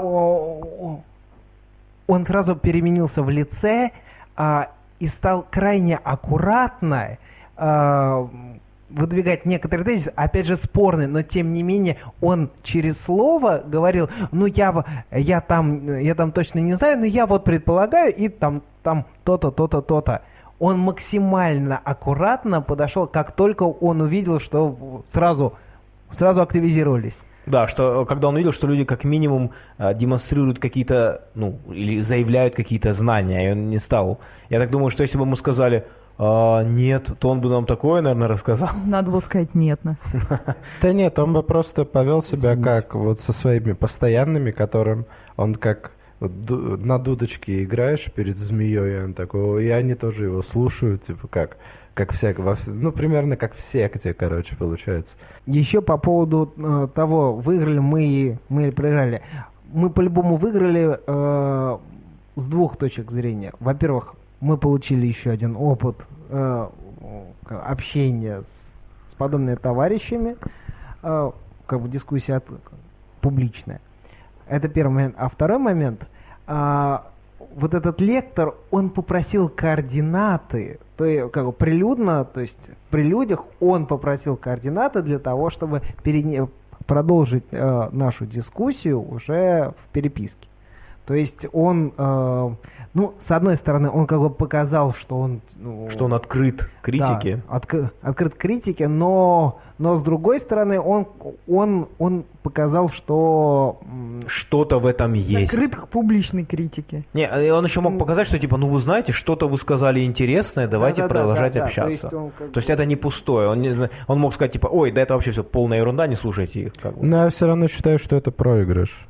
Speaker 5: он сразу переменился в лице а, и стал крайне аккуратно а, выдвигать некоторые тезисы, опять же спорные, но тем не менее он через слово говорил, ну я, я, там, я там точно не знаю, но я вот предполагаю, и там там то-то, то-то, то-то. Он максимально аккуратно подошел, как только он увидел, что сразу, сразу активизировались.
Speaker 1: Да, что когда он увидел, что люди как минимум э, демонстрируют какие-то, ну, или заявляют какие-то знания, и он не стал. Я так думаю, что если бы ему сказали, «А, нет, то он бы нам такое, наверное, рассказал. [LAUGHS]
Speaker 4: Надо было сказать нет. Нас. [LAUGHS]
Speaker 2: Да нет, он бы просто повел себя как вот со своими постоянными, которым он как на дудочке играешь перед змеей, и он такой, и они тоже его слушают, типа как, как всяк, во вс- ну примерно как в секте, короче, получается.
Speaker 5: Еще по поводу э, того, выиграли мы и- мы проиграли. Мы по-любому выиграли э, с двух точек зрения. Во-первых, мы получили еще один опыт э, общения с, с подобными товарищами, э, как бы дискуссия от- публичная. Это первый момент. А второй момент, а, вот этот лектор, он попросил координаты, то есть как бы прилюдно, то есть при людях он попросил координаты для того, чтобы перене- продолжить э, нашу дискуссию уже в переписке. То есть он, э, ну, с одной стороны, он как бы показал, что он... ну,
Speaker 1: Что он открыт критике.
Speaker 5: да, отк- открыт критике, но, но с другой стороны, он, он, он показал, что...
Speaker 1: Что-то в этом есть.
Speaker 4: Закрыт к публичной критике.
Speaker 1: Не, и он еще мог показать, что типа, ну вы знаете, что-то вы сказали интересное, давайте
Speaker 5: да-да-да,
Speaker 1: продолжать
Speaker 5: да-да,
Speaker 1: общаться.
Speaker 5: То есть, он как
Speaker 1: То есть
Speaker 5: бы-
Speaker 1: это не пустое. Он, не- он мог сказать, типа, ой, да это вообще все полная ерунда, не слушайте их. как бы.
Speaker 2: Но я все равно считаю, что это проигрыш.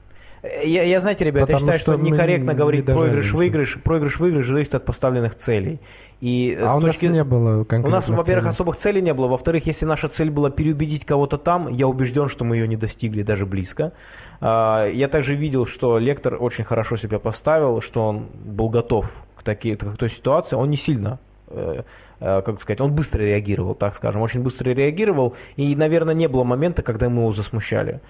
Speaker 1: Я, я, знаете, ребята, я считаю, что,
Speaker 2: что
Speaker 1: некорректно
Speaker 2: не
Speaker 1: говорить проигрыш-выигрыш. Проигрыш-выигрыш зависит от поставленных целей. И
Speaker 2: А у нас
Speaker 1: точки...
Speaker 2: не было
Speaker 1: У нас, во-первых, особых целей не было. Во-вторых, если наша цель была переубедить кого-то там, я убежден, что мы ее не достигли даже близко. А, Я также видел, что лектор очень хорошо себя поставил, что он был готов к, таки- к той ситуации. Он не сильно э, э, как сказать, он быстро реагировал, так скажем, очень быстро реагировал, и, наверное, не было момента, когда мы его засмущали.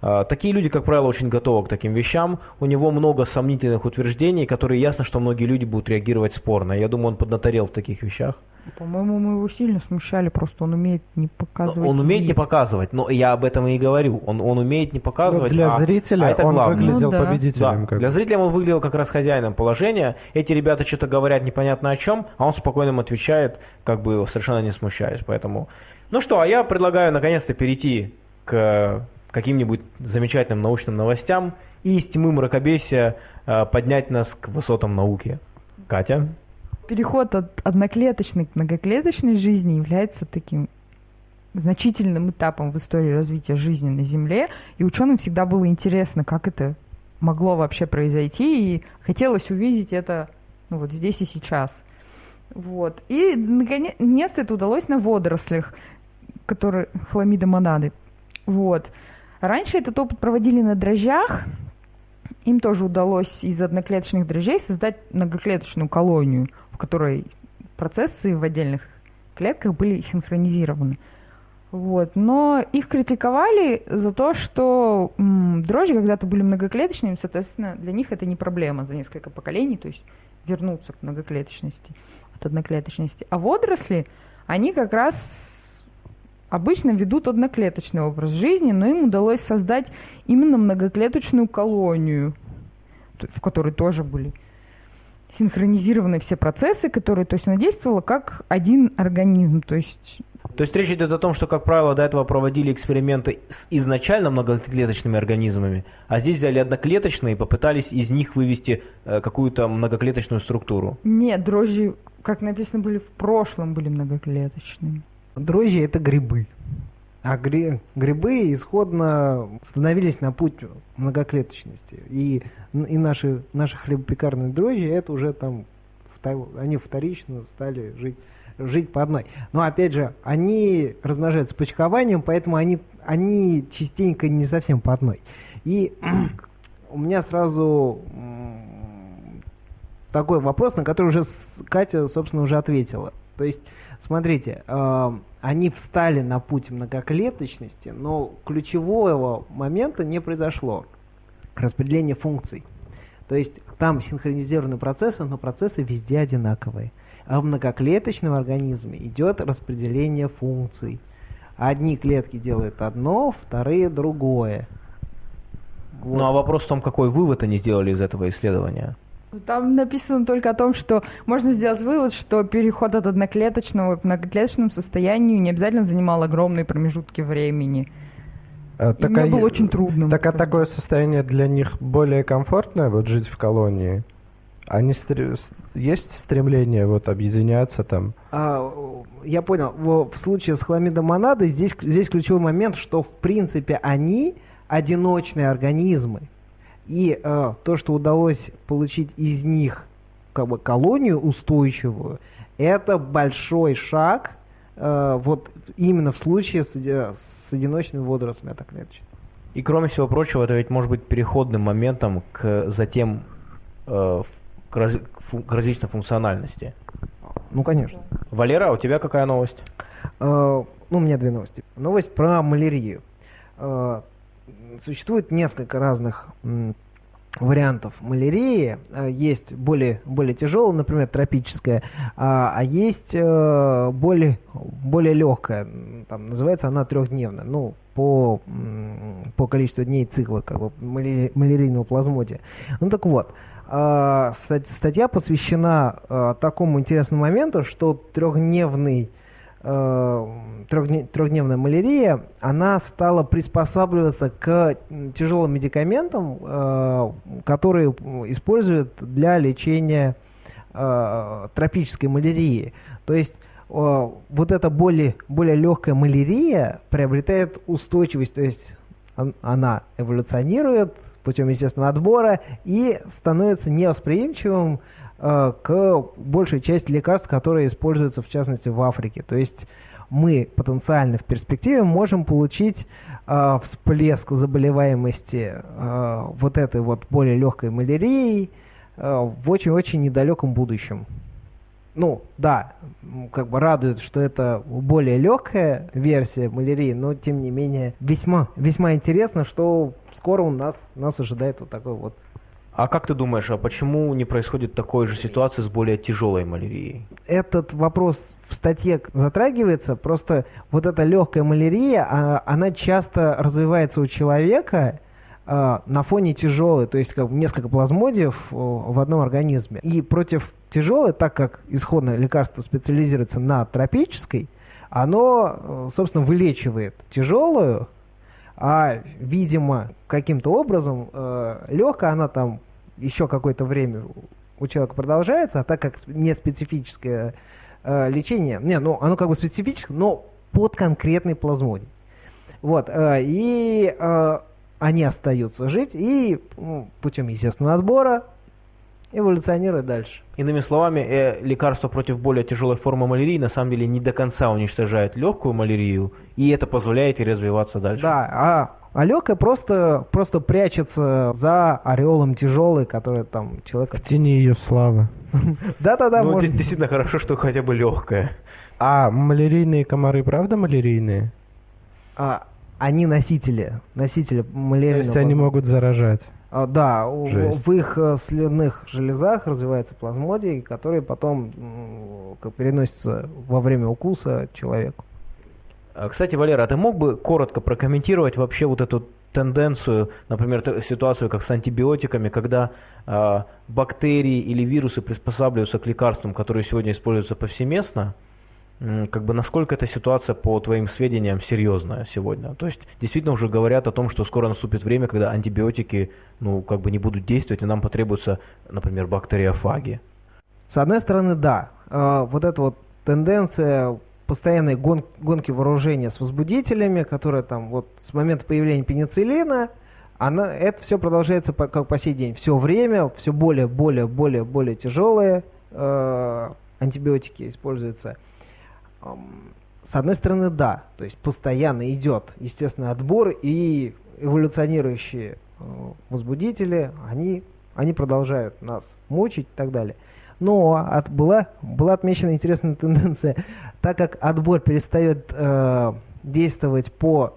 Speaker 1: А, Такие люди, как правило, очень готовы к таким вещам. У него много сомнительных утверждений, которые ясно, что многие люди будут реагировать спорно. Я думаю, он поднаторел в таких вещах.
Speaker 4: По-моему, мы его сильно смущали, просто он умеет не показывать.
Speaker 1: Он умеет
Speaker 4: вид.
Speaker 1: не показывать, но я об этом и говорю. Он, он умеет не показывать.
Speaker 2: для
Speaker 1: а-
Speaker 2: зрителя
Speaker 1: а это
Speaker 2: он
Speaker 1: главное.
Speaker 2: выглядел
Speaker 4: Ну да.
Speaker 2: победителем.
Speaker 1: Да,
Speaker 2: как
Speaker 1: для зрителя он выглядел как раз хозяином положения. Эти ребята что-то говорят непонятно о чем, а он спокойно им отвечает, как бы совершенно не смущаясь. Поэтому, ну что, а я предлагаю наконец-то перейти к каким-нибудь замечательным научным новостям и из тьмы мракобесия э, поднять нас к высотам науки. Катя?
Speaker 4: Переход от одноклеточной к многоклеточной жизни является таким значительным этапом в истории развития жизни на Земле, и ученым всегда было интересно, как это могло вообще произойти, и хотелось увидеть это ну, вот здесь и сейчас. Вот. И наконец-то это удалось на водорослях, которые хламида монады. Вот. Раньше этот опыт проводили на дрожжах. Им тоже удалось из одноклеточных дрожжей создать многоклеточную колонию, в которой процессы в отдельных клетках были синхронизированы. Вот. Но их критиковали за то, что м, дрожжи когда-то были многоклеточными, соответственно, для них это не проблема за несколько поколений, то есть вернуться к многоклеточности от одноклеточности. А водоросли, они как раз обычно ведут одноклеточный образ жизни, но им удалось создать именно многоклеточную колонию, в которой тоже были синхронизированы все процессы, которые, то есть она действовала как один организм, то есть
Speaker 1: То есть речь идет о том, что, как правило, до этого проводили эксперименты с изначально многоклеточными организмами, а здесь взяли одноклеточные и попытались из них вывести э, какую-то многоклеточную структуру.
Speaker 4: нет, дрожжи, как написано, были в прошлом, были многоклеточными.
Speaker 5: Дрожжи это грибы. А гри- грибы исходно становились на путь многоклеточности. И, и наши, наши хлебопекарные дрожжи, это уже там, они вторично стали жить, жить по одной. Но опять же, они размножаются почкованием, поэтому они, они частенько не совсем по одной. И [CLEARS THROAT] у меня сразу такой вопрос, на который уже Катя, собственно, уже ответила. То есть, смотрите, э, они встали на путь многоклеточности, но ключевого момента не произошло. Распределение функций. То есть там синхронизированы процессы, но процессы везде одинаковые. А в многоклеточном организме идет распределение функций. Одни клетки делают одно, вторые другое. Вот.
Speaker 1: Ну а вопрос в том, какой вывод они сделали из этого исследования.
Speaker 4: Там написано только о том, что можно сделать вывод, что переход от одноклеточного к многоклеточному состоянию не обязательно занимал огромные промежутки времени.
Speaker 2: А,
Speaker 4: И мне
Speaker 2: а
Speaker 4: было очень трудно.
Speaker 2: Так а такое состояние для них более комфортное, вот жить в колонии? Они стр- есть стремление вот объединяться там?
Speaker 5: А, я понял. В случае с хламидомонадой здесь, здесь ключевой момент, что в принципе они одиночные организмы. И э, то, что удалось получить из них как бы колонию устойчивую, это большой шаг э, вот именно в случае с, с одиночными водорослями одноклеточными.
Speaker 1: И кроме всего прочего, это ведь может быть переходным моментом к затем э, к, раз- к различной функциональности.
Speaker 5: Ну, конечно.
Speaker 1: Валера, а у тебя какая новость?
Speaker 5: Э, Ну, у меня две новости. Новость про малярию. Э, Существует несколько разных вариантов малярии. Э, Есть более, более тяжелая, например, тропическая, а, а есть э, более, более легкая. Там, называется она трехдневная. Ну, по, по количеству дней цикла как бы, маляри- малярийного плазмодия. Ну так вот, э, стать- статья посвящена такому интересному моменту, что трехдневный трехдне- трехдневная малярия, она стала приспосабливаться к тяжелым медикаментам, э, которые используют для лечения э, тропической малярии. То есть э, вот эта более, более легкая малярия приобретает устойчивость, то есть он- она эволюционирует путем естественного отбора и становится невосприимчивым э, к большей части лекарств, которые используются в частности в Африке. То есть мы потенциально в перспективе можем получить э, всплеск заболеваемости э, вот этой вот более легкой малярией э, в очень-очень недалеком будущем. Ну, да, как бы радует, что это более легкая версия малярии, но тем не менее весьма, весьма интересно, что скоро у нас, нас ожидает вот такой вот
Speaker 1: А как ты думаешь, а почему не происходит такой же ситуации с более тяжелой малярией?
Speaker 5: этот вопрос в статье затрагивается, просто вот эта легкая малярия, а, она часто развивается у человека а, на фоне тяжелой, то есть как несколько плазмодиев в одном организме. И против тяжелой, так как исходное лекарство специализируется на тропической, оно, э, собственно, вылечивает тяжелую, а, видимо, каким-то образом легкая, она там еще какое-то время у человека продолжается, а так как не специфическое э, лечение, не, ну оно как бы специфическое, но под конкретный плазмодий. Вот, э, и э, они остаются жить и ну, путем естественного отбора эволюционируют дальше.
Speaker 1: Иными словами, э, лекарство против более тяжелой формы малярии на самом деле не до конца уничтожает легкую малярию, и это позволяет ей развиваться дальше.
Speaker 5: Да, а, а легкая просто, просто прячется за ореолом тяжелой, который там человека...
Speaker 2: В тени ее славы. [LAUGHS]
Speaker 5: Да-да-да,
Speaker 1: ну, действительно хорошо, что хотя бы легкая.
Speaker 2: А малярийные комары правда малярийные?
Speaker 5: А, они носители, носители
Speaker 2: То
Speaker 5: малярийного
Speaker 2: есть они могут заражать?
Speaker 5: А, Да,
Speaker 2: Жесть.
Speaker 5: в их э, слюнных железах развивается плазмодий, который потом как переносится во время укуса человеку.
Speaker 1: А, Кстати, Валера, а ты мог бы коротко прокомментировать вообще вот эту тенденцию, например, ситуацию как с антибиотиками, когда а, бактерии или вирусы приспосабливаются к лекарствам, которые сегодня используются повсеместно, как бы насколько эта ситуация, по твоим сведениям, серьезная сегодня? То есть действительно уже говорят о том, что скоро наступит время, когда антибиотики, ну, как бы не будут действовать, и нам потребуются, например, бактериофаги.
Speaker 5: С одной стороны, да, э, вот эта вот тенденция постоянной гон- гонки вооружения с возбудителями, которая там вот с момента появления пенициллина, она, это все продолжается по, как по сей день. Все время, все более, более, более, более тяжелые э, антибиотики используются. С одной стороны, да, то есть постоянно идет естественный отбор и эволюционирующие э, возбудители, они, они продолжают нас мучить и так далее. Но от- была, была отмечена интересная тенденция, так как отбор перестает э, действовать по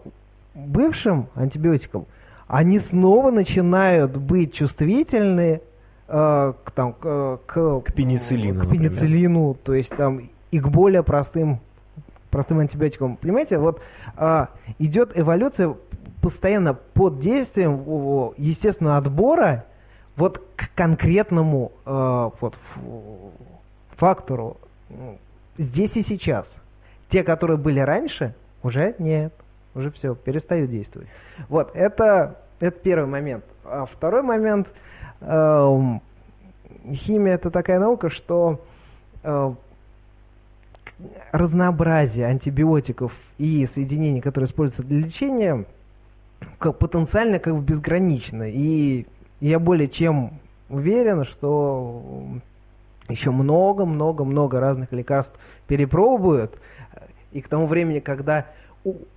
Speaker 5: бывшим антибиотикам, они снова начинают быть чувствительны э, к, там, к, к,
Speaker 1: К пенициллину,
Speaker 5: к
Speaker 1: например.
Speaker 5: пенициллину, то есть там и к более простым простым антибиотикам. Понимаете, вот а, идет эволюция постоянно под действием естественного отбора вот к конкретному э, вот, фактору ну, здесь и сейчас. Те, которые были раньше, уже нет, уже все, перестают действовать. Вот, это, это первый момент. А второй момент, эм, химия это такая наука, что э, разнообразие антибиотиков и соединений, которые используются для лечения, как потенциально как бы безгранично. И я более чем уверен, что еще много-много-много разных лекарств перепробуют, и к тому времени, когда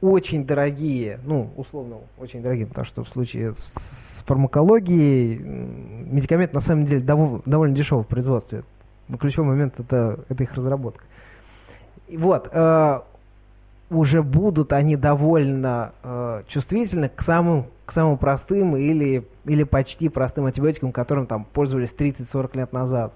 Speaker 5: очень дорогие, ну, условно, очень дорогие, потому что в случае с- фармакологией медикамент на самом деле дово- довольно дешевый в производстве. Но ключевой момент это, это их разработка. Вот, э, уже будут они довольно э, чувствительны к самым, к самым простым или, или почти простым антибиотикам, которым там пользовались 30-40 лет назад.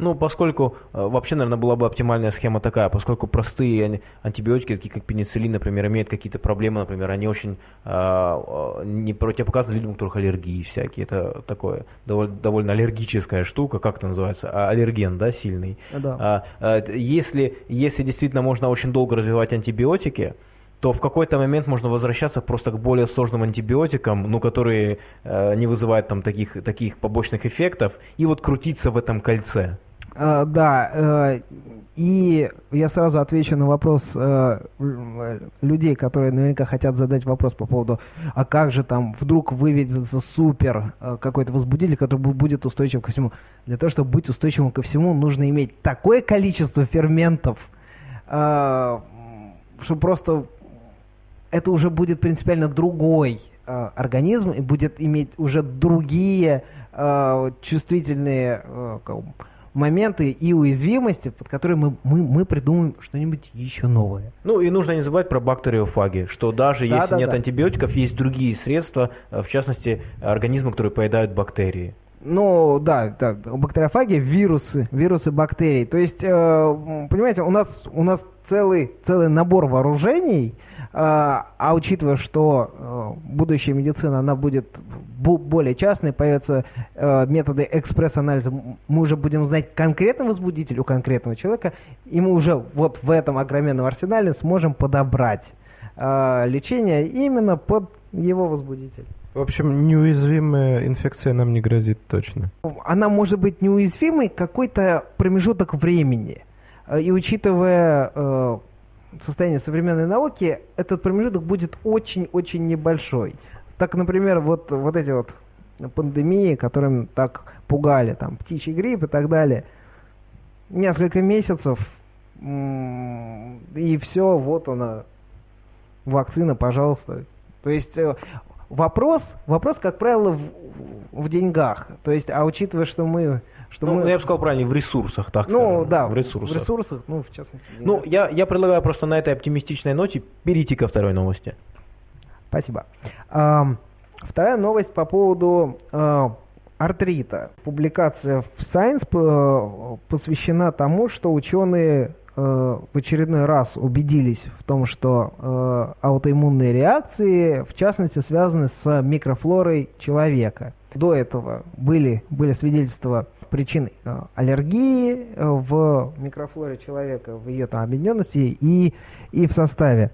Speaker 1: Ну, поскольку э, вообще, наверное, была бы оптимальная схема такая, поскольку простые антибиотики, такие как пенициллин, например, имеют какие-то проблемы, например, они очень э, не противопоказаны людям, у которых аллергии всякие. Это такое довольно, довольно аллергическая штука, как это называется? А, аллерген, да, сильный.
Speaker 5: Да.
Speaker 1: А, а, т- если, если действительно можно очень долго развивать антибиотики, то в какой-то момент можно возвращаться просто к более сложным антибиотикам, ну, которые э, не вызывают там таких, таких побочных эффектов, и вот крутиться в этом кольце.
Speaker 5: А, да, э, и я сразу отвечу на вопрос э, людей, которые наверняка хотят задать вопрос по поводу, а как же там вдруг выведется супер э, какой-то возбудитель, который бу- будет устойчив ко всему. Для того, чтобы быть устойчивым ко всему, нужно иметь такое количество ферментов, э, что просто это уже будет принципиально другой э, организм и будет иметь уже другие э, чувствительные э, моменты и уязвимости, под которые мы, мы, мы придумаем что-нибудь еще новое.
Speaker 1: Ну и нужно не забывать про бактериофаги, что даже
Speaker 5: Да,
Speaker 1: если
Speaker 5: да,
Speaker 1: нет
Speaker 5: да.
Speaker 1: антибиотиков, есть другие средства, э, в частности, организмы, которые поедают бактерии.
Speaker 5: Ну, да, да, бактериофаги, вирусы, вирусы бактерий. То есть, э, понимаете, у нас, у нас целый, целый набор вооружений, а учитывая, что э, будущая медицина, она будет бу- более частной, появятся э, методы экспресс-анализа, мы уже будем знать конкретный возбудитель у конкретного человека, и мы уже вот в этом огроменном арсенале сможем подобрать э, лечение именно под его возбудитель.
Speaker 2: В общем, неуязвимая инфекция нам не грозит точно.
Speaker 5: она может быть неуязвимой какой-то промежуток времени. И учитывая состояние современной науки, этот промежуток будет очень-очень небольшой. Так, например, вот, вот эти вот пандемии, которым так пугали, там, птичий грипп и так далее, несколько месяцев, и все, вот она, вакцина, пожалуйста. То есть э, вопрос, вопрос, как правило, в, в деньгах. То есть, а учитывая, что мы, что
Speaker 1: Ну,
Speaker 5: мы,
Speaker 1: я бы сказал правильно, в ресурсах, так
Speaker 5: ну
Speaker 1: скажем.
Speaker 5: да,
Speaker 1: в ресурсах.
Speaker 5: в ресурсах, ну в частности.
Speaker 1: Ну, я, я предлагаю просто на этой оптимистичной ноте перейти ко второй новости.
Speaker 5: Спасибо. Ам, Вторая новость по поводу э, артрита. Публикация в Science э, посвящена тому, что ученые э, в очередной раз убедились в том, что э, аутоиммунные реакции, в частности, связаны с микрофлорой человека. До этого были, были свидетельства причин э, аллергии э, в микрофлоре человека, в ее там объединенности и, и в составе.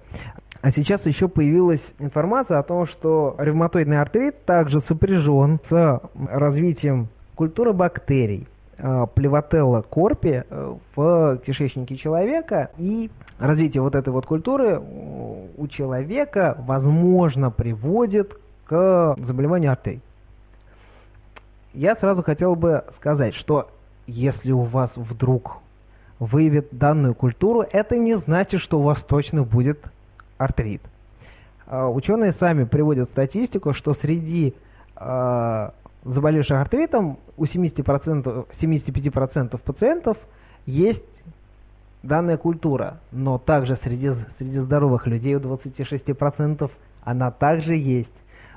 Speaker 5: А сейчас еще появилась информация о том, что ревматоидный артрит также сопряжен с развитием культуры бактерий э, плевотелла корпи в кишечнике человека. И развитие вот этой вот культуры у человека, возможно, приводит к заболеванию артерий. Я сразу хотел бы сказать, что если у вас вдруг выявит данную культуру, это не значит, что у вас точно будет артрит. А, Ученые сами приводят статистику, что среди а, заболевших артритом у 70%, 75% пациентов есть данная культура, но также среди, среди здоровых людей у 26% она также есть.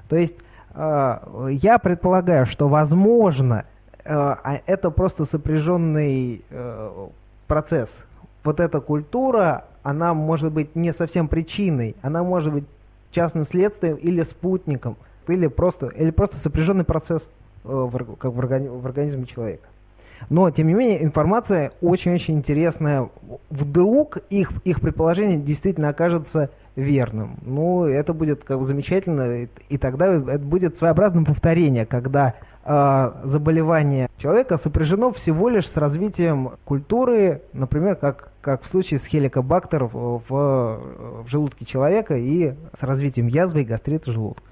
Speaker 5: То есть э, я предполагаю, что возможно э, а это просто сопряженный э, процесс. Вот эта культура, она может быть не совсем причиной, она может быть частным следствием или спутником, или просто, или просто сопряженный процесс. э, как в, в организме человека. Но, тем не менее, информация очень-очень интересная. Вдруг их, их предположение действительно окажется верным. Ну, это будет как бы замечательно, и, и тогда это будет своеобразным повторение, когда э, заболевание человека сопряжено всего лишь с развитием культуры, например, как, как в случае с хеликобактер в, в, в желудке человека и с развитием язвы и гастрита желудка.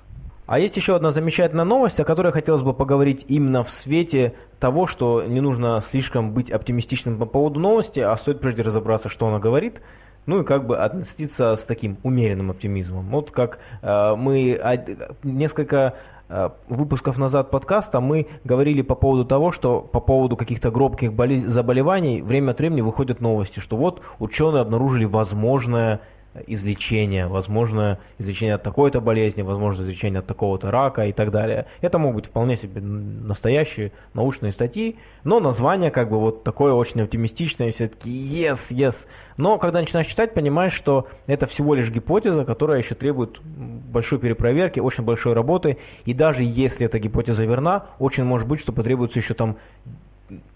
Speaker 1: А есть еще одна замечательная новость, о которой хотелось бы поговорить именно в свете того, что не нужно слишком быть оптимистичным по поводу новости, а стоит прежде разобраться, что она говорит, ну и как бы относиться с таким умеренным оптимизмом. Вот как э, мы несколько э, выпусков назад подкаста мы говорили по поводу того, что по поводу каких-то гробких заболеваний время от времени выходят новости, что вот ученые обнаружили возможное излечение, возможно излечение от такой-то болезни, возможно излечение от такого-то рака и так далее. Это могут быть вполне себе настоящие научные статьи, но название как бы вот такое очень оптимистичное, все таки yes, yes. Но когда начинаешь читать, понимаешь, что это всего лишь гипотеза, которая еще требует большой перепроверки, очень большой работы, и даже если эта гипотеза верна, очень может быть, что потребуется еще там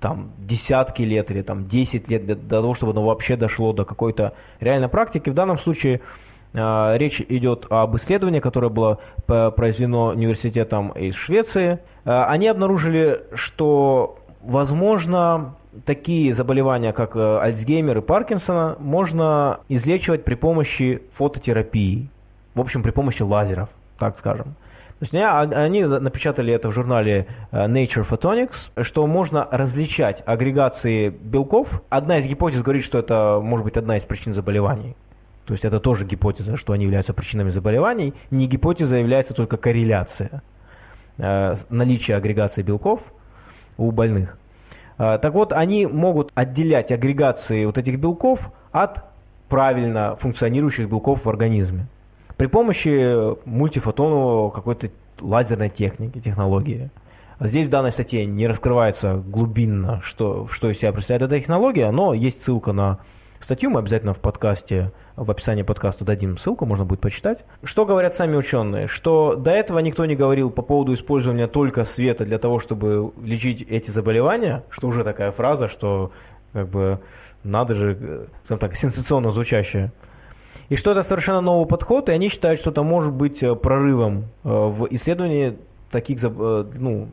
Speaker 1: там десятки лет или там 10 лет для, для того, чтобы оно вообще дошло до какой-то реальной практики. В данном случае э, речь идет об исследовании, которое было произведено университетом из Швеции. Э, они обнаружили, что возможно такие заболевания, как э, Альцгеймер и Паркинсона, можно излечивать при помощи фототерапии. В общем, при помощи лазеров, так скажем. То есть они напечатали это в журнале э, Nature Photonics, что можно различать агрегации белков. Одна из гипотез говорит, что это может быть одна из причин заболеваний. То есть это тоже гипотеза, что они являются причинами заболеваний. Не гипотеза является только корреляция э, наличия агрегации белков у больных. Э, так вот, они могут отделять агрегации вот этих белков от правильно функционирующих белков в организме при помощи мультифотонового какой-то лазерной техники, технологии. Здесь в данной статье не раскрывается глубинно, что, что из себя представляет эта технология, но есть ссылка на статью, мы обязательно в подкасте, в описании подкаста дадим ссылку, можно будет почитать. Что говорят сами ученые? Что до этого никто не говорил по поводу использования только света для того, чтобы лечить эти заболевания, что уже такая фраза, что как бы надо же, скажем так, сенсационно звучащая и что это совершенно новый подход, и они считают, что это может быть э, прорывом э, в исследовании таких, э, ну,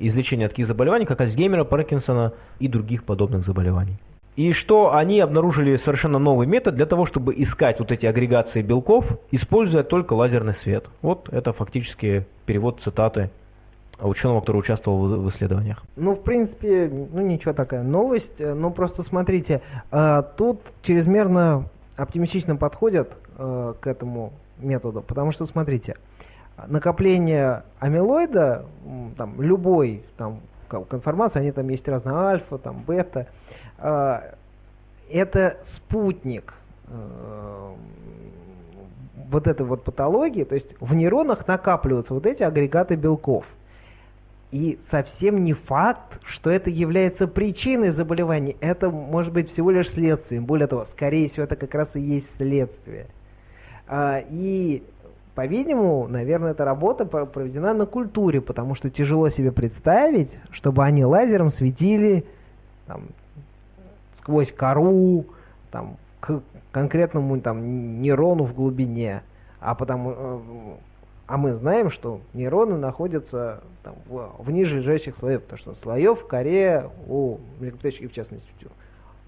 Speaker 1: излечения таких заболеваний, как Альцгеймера, Паркинсона и других подобных заболеваний. И что они обнаружили совершенно новый метод для того, чтобы искать вот эти агрегации белков, используя только лазерный свет. Вот это фактически перевод цитаты ученого, который участвовал в исследованиях.
Speaker 5: Ну, в принципе, ну ничего такая новость. Ну, просто смотрите, тут чрезмерно оптимистично подходят э, к этому методу, потому что, смотрите, накопление амилоида, там, любой там, конформации, они там есть разные альфа, там, бета, э, это спутник э, вот этой вот патологии, то есть в нейронах накапливаются вот эти агрегаты белков – и совсем не факт, что это является причиной заболевания. Это может быть всего лишь следствием. Более того, скорее всего, это как раз и есть следствие. А, и, по-видимому, наверное, эта работа проведена на культуре, потому что тяжело себе представить, чтобы они лазером светили там, сквозь кору, там, к конкретному там, нейрону в глубине. А потому э, а мы знаем, что нейроны находятся там, в, в ниже лежащих слоев, потому что слоев в коре у млекопитающих, и в частности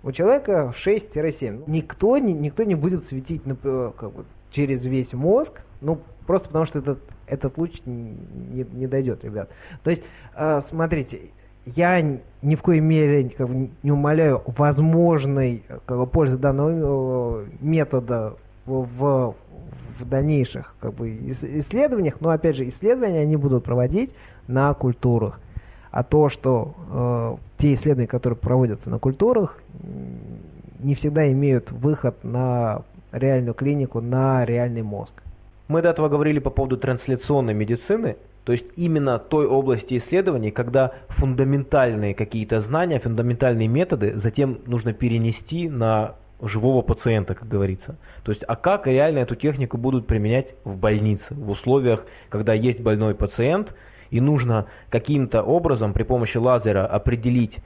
Speaker 5: у человека 6-7. Никто не, никто не будет светить на, как бы, через весь мозг, ну, просто потому что этот, этот луч не, не дойдет, ребят. То есть, э, смотрите, я ни в коей мере как бы, не умоляю возможной как бы, пользы данного э, метода в, в в дальнейших как бы, исследованиях, но опять же исследования они будут проводить на культурах. А то, что э, те исследования, которые проводятся на культурах, не всегда имеют выход на реальную клинику, на реальный мозг.
Speaker 1: Мы до этого говорили по поводу трансляционной медицины, то есть именно той области исследований, когда фундаментальные какие-то знания, фундаментальные методы затем нужно перенести на живого пациента, как говорится. То есть, а как реально эту технику будут применять в больнице, в условиях, когда есть больной пациент, и нужно каким-то образом при помощи лазера определить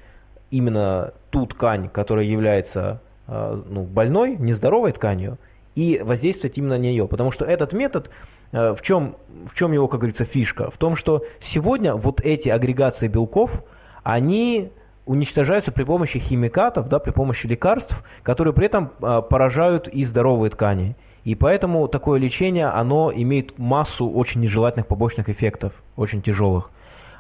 Speaker 1: именно ту ткань, которая является э, ну, больной, нездоровой тканью, и воздействовать именно на нее. Потому что этот метод, э, в чем, в чем его, как говорится, фишка? В том, что сегодня вот эти агрегации белков, они уничтожаются при помощи химикатов, да, при помощи лекарств, которые при этом э, поражают и здоровые ткани. И поэтому такое лечение, оно имеет массу очень нежелательных побочных эффектов, очень тяжелых.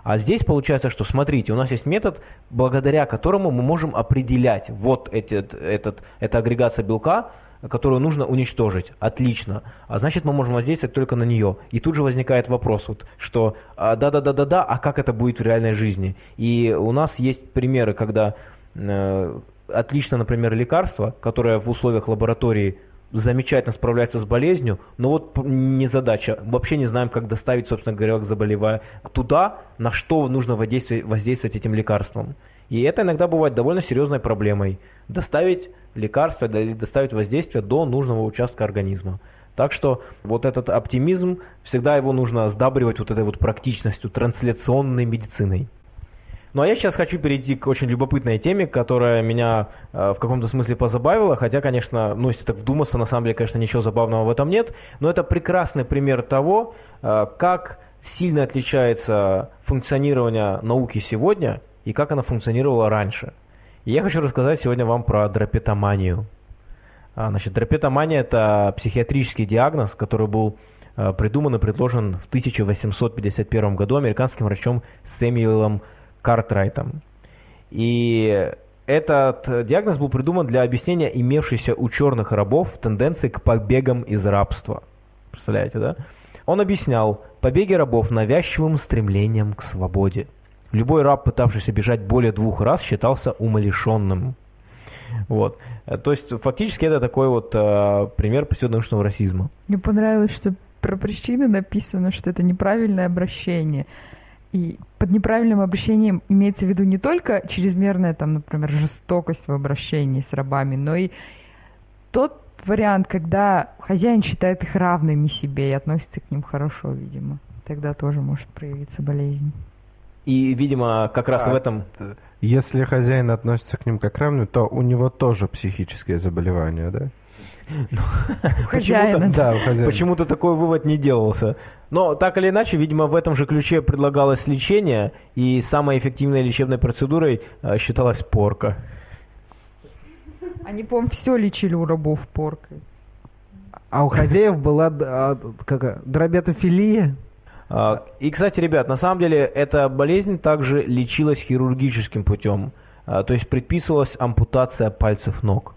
Speaker 1: А здесь получается, что смотрите, у нас есть метод, благодаря которому мы можем определять вот этот, этот, эта агрегация белка, которую нужно уничтожить. Отлично. А значит, мы можем воздействовать только на нее. И тут же возникает вопрос, вот, что да-да-да-да-да, а как это будет в реальной жизни? И у нас есть примеры, когда э, отлично, например, лекарство, которое в условиях лаборатории замечательно справляется с болезнью, но вот не задача. Вообще не знаем, как доставить, собственно говоря, к заболевая туда, на что нужно воздействовать, воздействовать этим лекарством. И это иногда бывает довольно серьезной проблемой. Доставить лекарство, доставить воздействие до нужного участка организма. Так что вот этот оптимизм, всегда его нужно сдабривать вот этой вот практичностью, трансляционной медициной. Ну а я сейчас хочу перейти к очень любопытной теме, которая меня э, в каком-то смысле позабавила, хотя, конечно, ну если так вдуматься, на самом деле, конечно, ничего забавного в этом нет, но это прекрасный пример того, э, как сильно отличается функционирование науки сегодня и как она функционировала раньше. И я хочу рассказать сегодня вам про драпетоманию. А, значит, драпетомания – это психиатрический диагноз, который был э, придуман и предложен в 1851 году американским врачом Сэмюэлом Картрайтом. И этот диагноз был придуман для объяснения имевшейся у черных рабов тенденции к побегам из рабства. Представляете, да? Он объяснял побеги рабов навязчивым стремлением к свободе. Любой раб, пытавшийся бежать более двух раз, считался умалишенным. Вот. То есть, фактически, это такой вот э, пример псевдонаучного расизма.
Speaker 4: Мне понравилось, что про причины написано, что это неправильное обращение. И под неправильным обращением имеется в виду не только чрезмерная, там, например, жестокость в обращении с рабами, но и тот вариант, когда хозяин считает их равными себе и относится к ним хорошо, видимо. Тогда тоже может проявиться болезнь.
Speaker 1: И, видимо, как раз
Speaker 2: а,
Speaker 1: в этом...
Speaker 2: Если хозяин относится к ним как равным, то у него тоже психические заболевания, да? [LAUGHS]
Speaker 4: Хозяина.
Speaker 1: Да, Почему-то такой вывод не делался. Но так или иначе, видимо, в этом же ключе предлагалось лечение, и самой эффективной лечебной процедурой э, считалась порка.
Speaker 4: Они, по-моему, все лечили у рабов поркой.
Speaker 5: А у хозяев была а, как, дробятофилия?
Speaker 1: А, и, кстати, ребят, на самом деле эта болезнь также лечилась хирургическим путем. А, то есть предписывалась ампутация пальцев ног.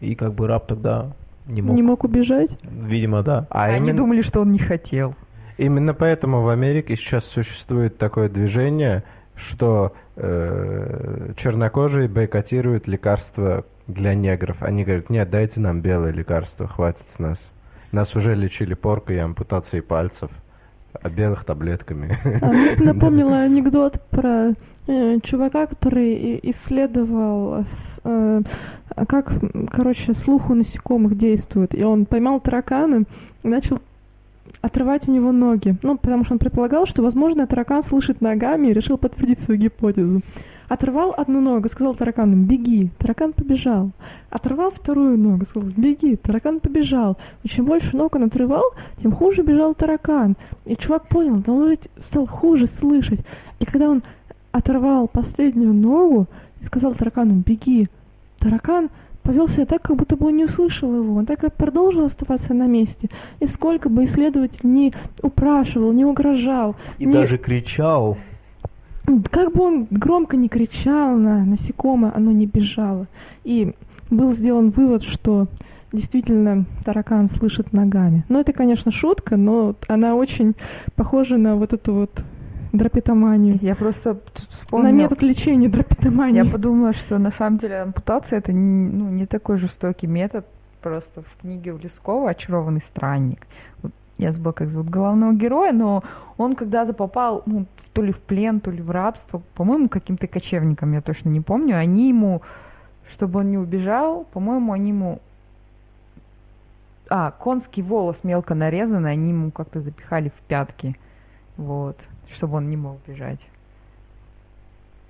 Speaker 1: И как бы раб тогда не мог...
Speaker 3: Не мог убежать?
Speaker 1: Видимо, да.
Speaker 4: А Они именно... думали, что он не хотел.
Speaker 2: Именно поэтому в Америке сейчас существует такое движение, что э, чернокожие бойкотируют лекарства для негров. Они говорят, нет, дайте нам белое лекарство, хватит с нас. Нас уже лечили поркой и ампутацией пальцев, а белых таблетками.
Speaker 3: А, напомнила [LAUGHS] анекдот про э, чувака, который исследовал, э, как, короче, слух у насекомых действует. И он поймал таракана и начал отрывать у него ноги. Ну, потому что он предполагал, что, возможно, таракан слышит ногами и решил подтвердить свою гипотезу. Оторвал одну ногу, сказал таракану «беги». Таракан побежал. Оторвал вторую ногу, сказал «беги». Таракан побежал. И чем больше ног он отрывал, тем хуже бежал таракан. И чувак понял, да он ведь стал хуже слышать. И когда он оторвал последнюю ногу и сказал таракану «беги», таракан повел себя так, как будто бы он не услышал его. Он так и продолжил оставаться на месте. И сколько бы исследователь не упрашивал, не угрожал.
Speaker 1: И
Speaker 3: не...
Speaker 1: даже кричал.
Speaker 3: Как бы он громко не кричал на насекомое, оно не бежало. И был сделан вывод, что действительно таракан слышит ногами. Но это, конечно, шутка, но она очень похожа на вот эту вот драпетоманию.
Speaker 4: Я просто вспомнила...
Speaker 3: На метод лечения драпетомании.
Speaker 4: Я подумала, что на самом деле ампутация это ну, не такой жестокий метод. Просто в книге у Лескова «Очарованный странник». Я забыла, как зовут главного героя, но он когда-то попал ну, то ли в плен, то ли в рабство, по-моему, каким-то кочевникам, я точно не помню. Они ему, чтобы он не убежал, по-моему, они ему а, конский волос мелко нарезанный, они ему как-то запихали в пятки вот, чтобы он не мог бежать.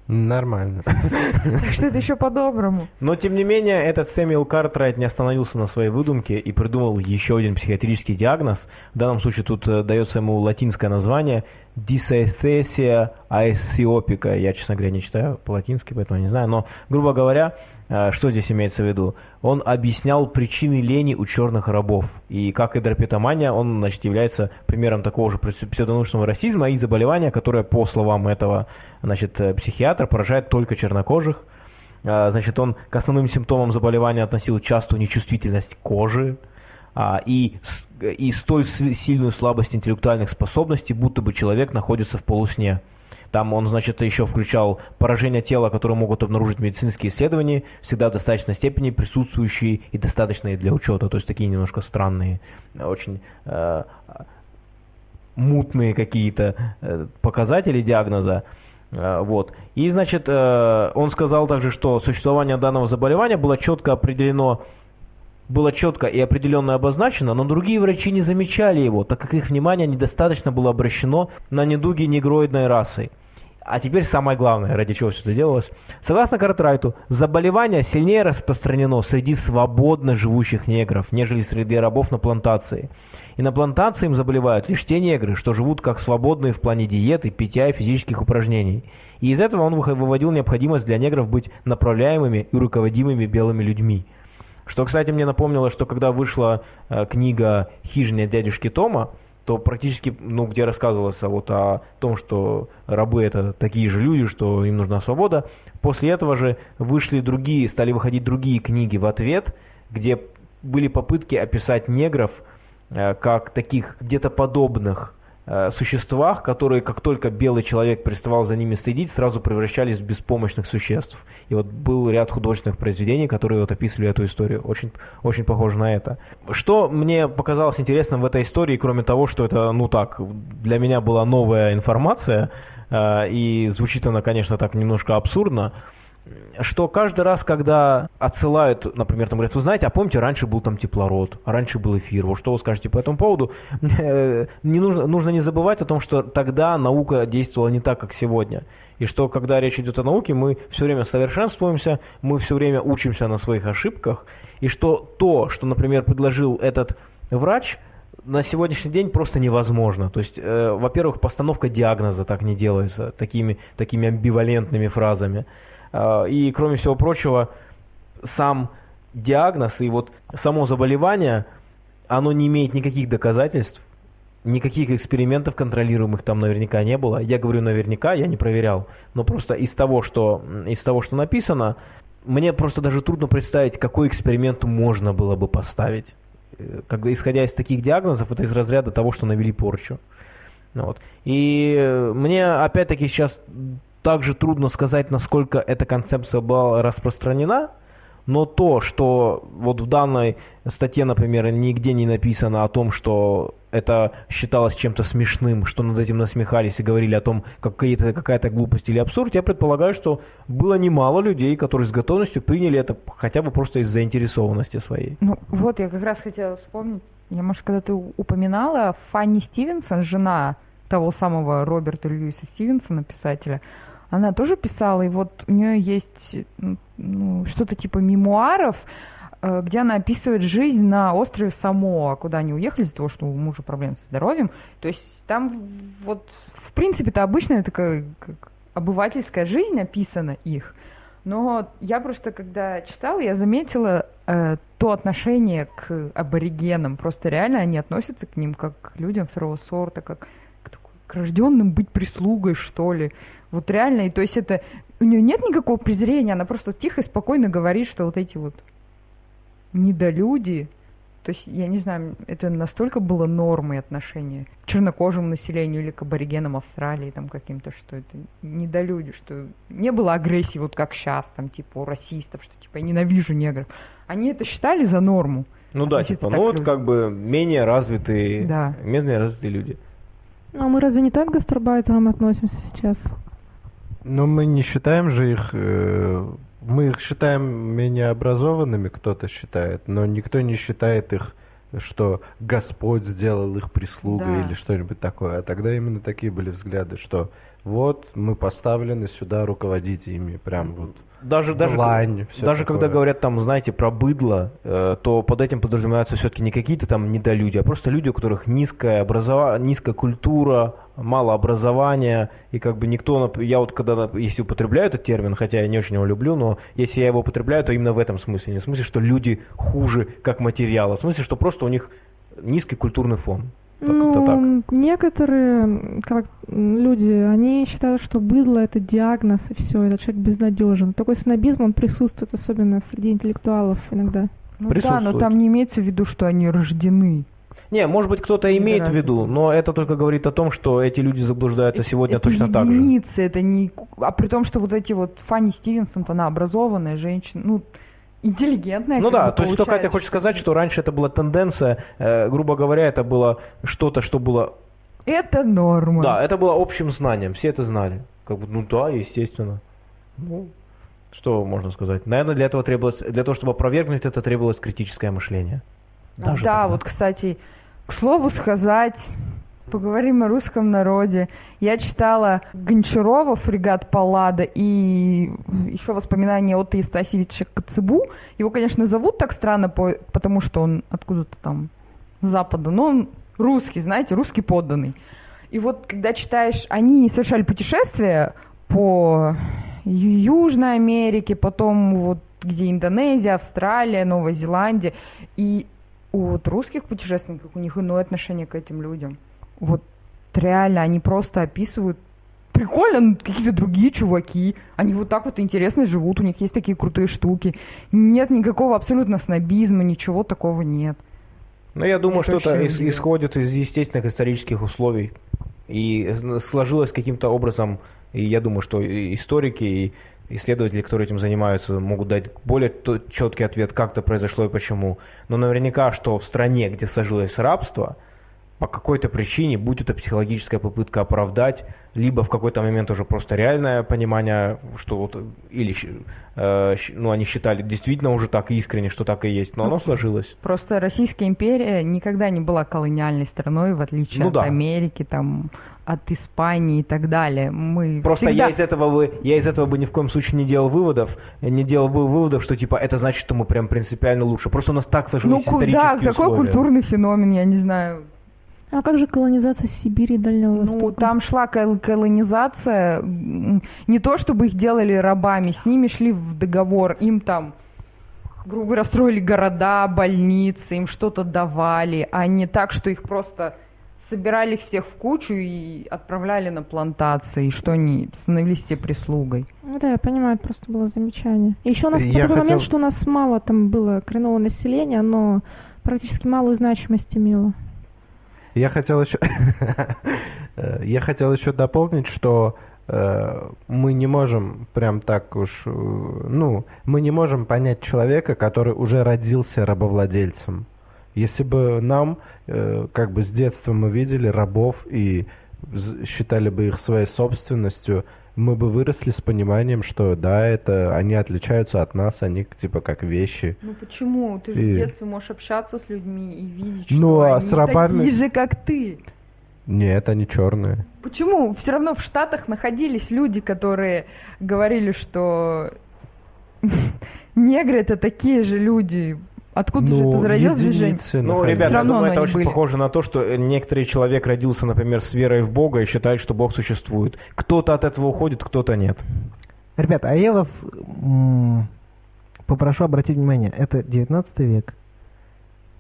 Speaker 2: Нормально.
Speaker 4: Так что это еще по-доброму.
Speaker 1: Но, тем не менее, этот Сэмюэл Картрайт не остановился на своей выдумке и придумал еще один психиатрический диагноз. В данном случае тут э, дается ему латинское название дисэстесия аэсиопика. Я, честно говоря, не читаю по-латински, поэтому не знаю. Но, грубо говоря, э, что здесь имеется в виду? Он объяснял причины лени у черных рабов. И как и драпетомания, он значит, является примером такого же псевдонаучного расизма и заболевания, которое, по словам этого значит, э, психиатра, поражает только чернокожих. А, Значит, он к основным симптомам заболевания относил частую нечувствительность кожи, и, с- и столь сильную слабость интеллектуальных способностей, будто бы человек находится в полусне. Там он, значит, еще включал поражения тела, которые могут обнаружить медицинские исследования, всегда в достаточной степени присутствующие и достаточные для учета, то есть такие немножко странные, э, очень э, мутные какие-то э, показатели диагноза. Э, Вот. И, значит, он сказал также, что существование данного заболевания было четко определено, было четко и определенно обозначено, но другие врачи не замечали его, так как их внимание недостаточно было обращено на недуги негроидной расы. А теперь самое главное, ради чего все это делалось. Согласно Картрайту, заболевание сильнее распространено среди свободно живущих негров, нежели среди рабов на плантации. И на плантации им заболевают лишь те негры, что живут как свободные в плане диеты, питья и физических упражнений. И из этого он выводил необходимость для негров быть направляемыми и руководимыми белыми людьми. Что, кстати, мне напомнило, что когда вышла э, книга «Хижина дядюшки Тома», то практически, ну, где рассказывалось вот о том, что рабы это такие же люди, что им нужна свобода. После этого же вышли другие, стали выходить другие книги в ответ, где были попытки описать негров э, как таких где-то подобных существах, которые, как только белый человек переставал за ними следить, сразу превращались в беспомощных существ. И вот был ряд художественных произведений, которые вот описывали эту историю. Очень, очень похоже на это. Что мне показалось интересным в этой истории, кроме того, что это, ну так, для меня была новая информация, э, и звучит она, конечно, так немножко абсурдно, что каждый раз, когда отсылают, например, там говорят, вы знаете, а помните, раньше был там теплород, а раньше был эфир, вот что вы скажете по этому поводу? [LAUGHS] Не нужно, нужно не забывать о том, что тогда наука действовала не так, как сегодня. И что, когда речь идет о науке, мы все время совершенствуемся, мы все время учимся на своих ошибках, и что то, что, например, предложил этот врач, на сегодняшний день просто невозможно. То есть, э, во-первых, постановка диагноза так не делается, такими, такими амбивалентными фразами. Э, и, кроме всего прочего, сам диагноз и вот само заболевание, оно не имеет никаких доказательств, никаких экспериментов контролируемых там наверняка не было. Я говорю наверняка, я не проверял. Но просто из того, что, из того, что написано, мне просто даже трудно представить, какой эксперимент можно было бы поставить. Э, Когда, исходя из таких диагнозов, это из разряда того, что навели порчу. Вот. И э, мне опять-таки сейчас также трудно сказать, насколько эта концепция была распространена, но то, что вот в данной статье, например, нигде не написано о том, что это считалось чем-то смешным, что над этим насмехались и говорили о том, какая-то какая-то глупость или абсурд, я предполагаю, что было немало людей, которые с готовностью приняли это хотя бы просто из заинтересованности своей.
Speaker 4: Ну, вот я как раз хотела вспомнить, я, может, когда ты упоминала, Фанни Стивенсон, жена того самого Роберта Льюиса Стивенсона, писателя, она тоже писала, и вот у нее есть ну, что-то типа мемуаров, э, где она описывает жизнь на острове Самоа, куда они уехали из-за того, что у мужа проблемы со здоровьем. То есть там вот, в принципе-то обычная такая как обывательская жизнь описана их. Но я просто, когда читала, я заметила э, то отношение к аборигенам. Просто реально они относятся к ним как к людям второго сорта, как к, к рожденным быть прислугой, что ли. Вот реально, и то есть это... У нее нет никакого презрения, она просто тихо и спокойно говорит, что вот эти вот недолюди, то есть, я не знаю, это настолько было нормой отношения к чернокожему населению или к аборигенам Австралии там каким-то, что это недолюди, что не было агрессии вот как сейчас, там, типа, у расистов, что, типа, я ненавижу негров. Они это считали за норму.
Speaker 1: Ну да, типа, ну вот
Speaker 4: людям.
Speaker 1: как бы менее развитые,
Speaker 4: Да.
Speaker 1: менее развитые люди.
Speaker 3: А мы разве не так к гастарбайтерам относимся сейчас?
Speaker 2: Но мы не считаем же их... э, Мы их считаем менее образованными, кто-то считает, но никто не считает их что Господь сделал их прислугой
Speaker 4: Да.
Speaker 2: или что-нибудь такое. А тогда именно такие были взгляды, что вот мы поставлены сюда руководить ими, прям вот.
Speaker 1: Даже, даже,
Speaker 2: Длань, всё
Speaker 1: даже
Speaker 2: такое.
Speaker 1: когда говорят там, знаете, про быдло, э, то под этим подразумеваются все-таки не какие-то там недолюди, а просто люди, у которых низкая, образова... низкая культура, мало образования, и как бы никто, я вот когда, если употребляю этот термин, хотя я не очень его люблю, но если я его употребляю, то именно в этом смысле, не в смысле, что люди хуже как материал, а в смысле, что просто у них низкий культурный фон. Это так.
Speaker 3: Ну, некоторые как люди, они считают, что быдло это диагноз и все, этот человек безнадежен. Такой снобизм, он присутствует особенно среди интеллектуалов иногда.
Speaker 4: Ну да, но там не имеется в виду, что они рождены.
Speaker 1: Не, может быть, кто-то имеет в виду, но это только говорит о том, что эти люди заблуждаются сегодня
Speaker 4: это
Speaker 1: точно так же.
Speaker 4: единицы, это не... А при том, что вот эти вот Фанни Стивенсон, она образованная женщина, ну, интеллигентная.
Speaker 1: Ну да, то есть что Катя хочет сказать, что раньше это была тенденция, э, грубо говоря, это было что-то, что было...
Speaker 4: Это норма.
Speaker 1: Да, это было общим знанием, все это знали. Как бы, ну да, естественно. Ну, что можно сказать? Наверное, для этого требовалось, для того, чтобы опровергнуть это, требовалось критическое мышление. Даже
Speaker 4: да,
Speaker 1: тогда.
Speaker 4: вот, кстати, к слову сказать, поговорим о русском народе. Я читала Гончарова, фрегат Паллада, и еще воспоминания от Истасевича Коцебу. Его, конечно, зовут так странно, по- потому что он откуда-то там с запада, но он русский, знаете, русский подданный. И вот, когда читаешь, они совершали путешествия по Южной Америке, потом вот где Индонезия, Австралия, Новая Зеландия. И у вот русских путешественников у них иное отношение к этим людям. Вот реально, они просто описывают прикольно, ну, какие-то другие чуваки. Они вот так вот интересно живут, у них есть такие крутые штуки. Нет никакого абсолютно снобизма, ничего такого нет.
Speaker 1: Но я думаю,
Speaker 4: Это
Speaker 1: что это
Speaker 4: очень
Speaker 1: ис- исходит из естественных исторических условий. И сложилось каким-то образом, и я думаю, что историки, и исследователи, которые этим занимаются, могут дать более четкий ответ, как это произошло и почему. Но наверняка, что в стране, где сложилось рабство, по какой-то причине, будь это психологическая попытка оправдать, либо в какой-то момент уже просто реальное понимание, что вот, или э, ну, они считали действительно уже так искренне, что так и есть, но оно сложилось.
Speaker 4: Просто Российская империя никогда не была колониальной страной, в отличие
Speaker 1: Ну
Speaker 4: от
Speaker 1: да.
Speaker 4: Америки, там, от Испании и так далее. Мы
Speaker 1: Просто
Speaker 4: всегда...
Speaker 1: я из этого бы я из этого бы ни в коем случае не делал выводов, не делал бы выводов, что типа это значит, что мы прям принципиально лучше. Просто у нас так
Speaker 4: Ну
Speaker 1: сложились
Speaker 4: куда?
Speaker 1: исторические
Speaker 4: Какой
Speaker 1: условия.
Speaker 4: культурный феномен, я не знаю.
Speaker 3: А как же колонизация Сибири и Дальнего
Speaker 4: Ну,
Speaker 3: Востока?
Speaker 4: там шла кол- колонизация, не то чтобы их делали рабами, с ними шли в договор, им там, грубо говоря, строили города, больницы, им что-то давали, а не так, что их просто собирали их всех в кучу и отправляли на плантации, и что они становились все прислугой.
Speaker 3: Ну да, я понимаю, это просто было замечание. Еще у нас
Speaker 2: Я
Speaker 3: такой момент,
Speaker 2: хотел-
Speaker 3: что у нас мало там было коренного населения, но практически малую значимость имело.
Speaker 2: Я хотел еще, [LAUGHS] я хотел еще дополнить, что э, мы не можем прям так уж, э, ну, мы не можем понять человека, который уже родился рабовладельцем. Если бы нам, э, как бы с детства мы видели рабов и считали бы их своей собственностью, мы бы выросли с пониманием, что да, это они отличаются от нас, они типа как вещи.
Speaker 4: Ну почему? Ты же
Speaker 2: И-
Speaker 4: в детстве можешь общаться с людьми и видеть,
Speaker 2: Ну,
Speaker 4: что
Speaker 2: а
Speaker 4: они
Speaker 2: с рабами-
Speaker 4: такие же, как ты.
Speaker 2: Нет, они черные.
Speaker 4: Почему? Все равно в Штатах находились люди, которые говорили, что [LAUGHS] негры это такие же люди. Откуда же это зародилось движение?
Speaker 2: Ну,
Speaker 1: Ну, ребята, я думаю, это очень
Speaker 4: были.
Speaker 1: похоже на то, что некоторый человек родился, например, с верой в Бога и считает, что Бог существует. Кто-то от этого уходит, кто-то нет.
Speaker 5: Ребята, а я вас м, попрошу обратить внимание, это 19 век.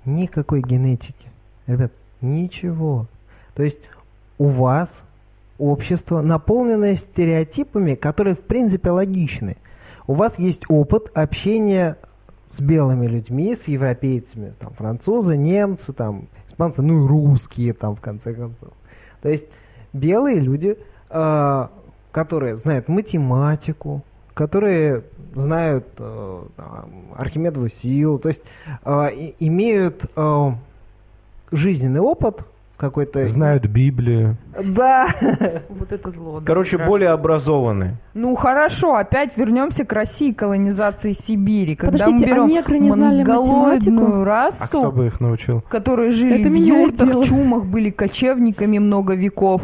Speaker 5: Никакой генетики. Ребят, ничего. То есть у вас общество, наполненное стереотипами, которые в принципе логичны. У вас есть опыт общения с белыми людьми, с европейцами, там, французы, немцы, там, испанцы, ну и русские, там, в конце концов. То есть белые люди, э, которые знают математику, которые знают э, Архимедову силу, то есть э, имеют э, жизненный опыт, какой-то...
Speaker 2: Знают Библию.
Speaker 5: Да.
Speaker 4: Вот это зло. да,
Speaker 1: Короче,
Speaker 4: страшно.
Speaker 1: более образованные.
Speaker 4: Ну хорошо, опять вернемся к России колонизации Сибири. Когда
Speaker 3: Подождите,
Speaker 4: мы
Speaker 3: а
Speaker 4: берем
Speaker 3: негры не знали математику?
Speaker 4: расу,
Speaker 2: А кто бы их научил?
Speaker 4: которые жили
Speaker 3: Это
Speaker 4: в юртах,
Speaker 3: дело.
Speaker 4: чумах, были кочевниками много веков,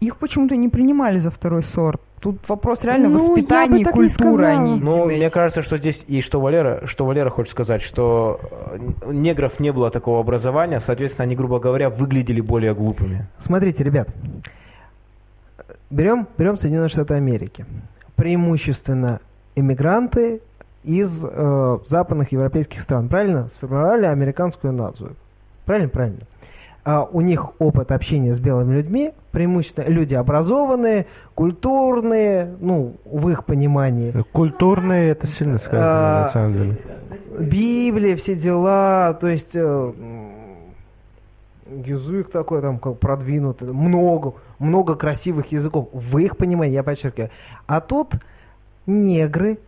Speaker 4: их почему-то не принимали за второй сорт. Тут вопрос реально
Speaker 3: Ну,
Speaker 4: воспитания и культуры, а не
Speaker 1: Ну, мне кажется, что здесь и что Валера, что Валера хочет сказать, что э, негров не было такого образования, соответственно, они, грубо говоря, выглядели более глупыми.
Speaker 5: Смотрите, ребят, берем, берем Соединенные Штаты Америки. Преимущественно иммигранты из э, западных европейских стран, правильно? Сформировали американскую нацию. Правильно? Правильно. А у них опыт общения с белыми людьми, преимущественно люди образованные, культурные, ну, в их понимании.
Speaker 2: Культурные, это сильно сказано,
Speaker 5: А,
Speaker 2: на самом деле.
Speaker 5: Библия, все дела, то есть э, язык такой там как продвинутый, много, много красивых языков. В их понимании, я подчеркиваю. А тут негры,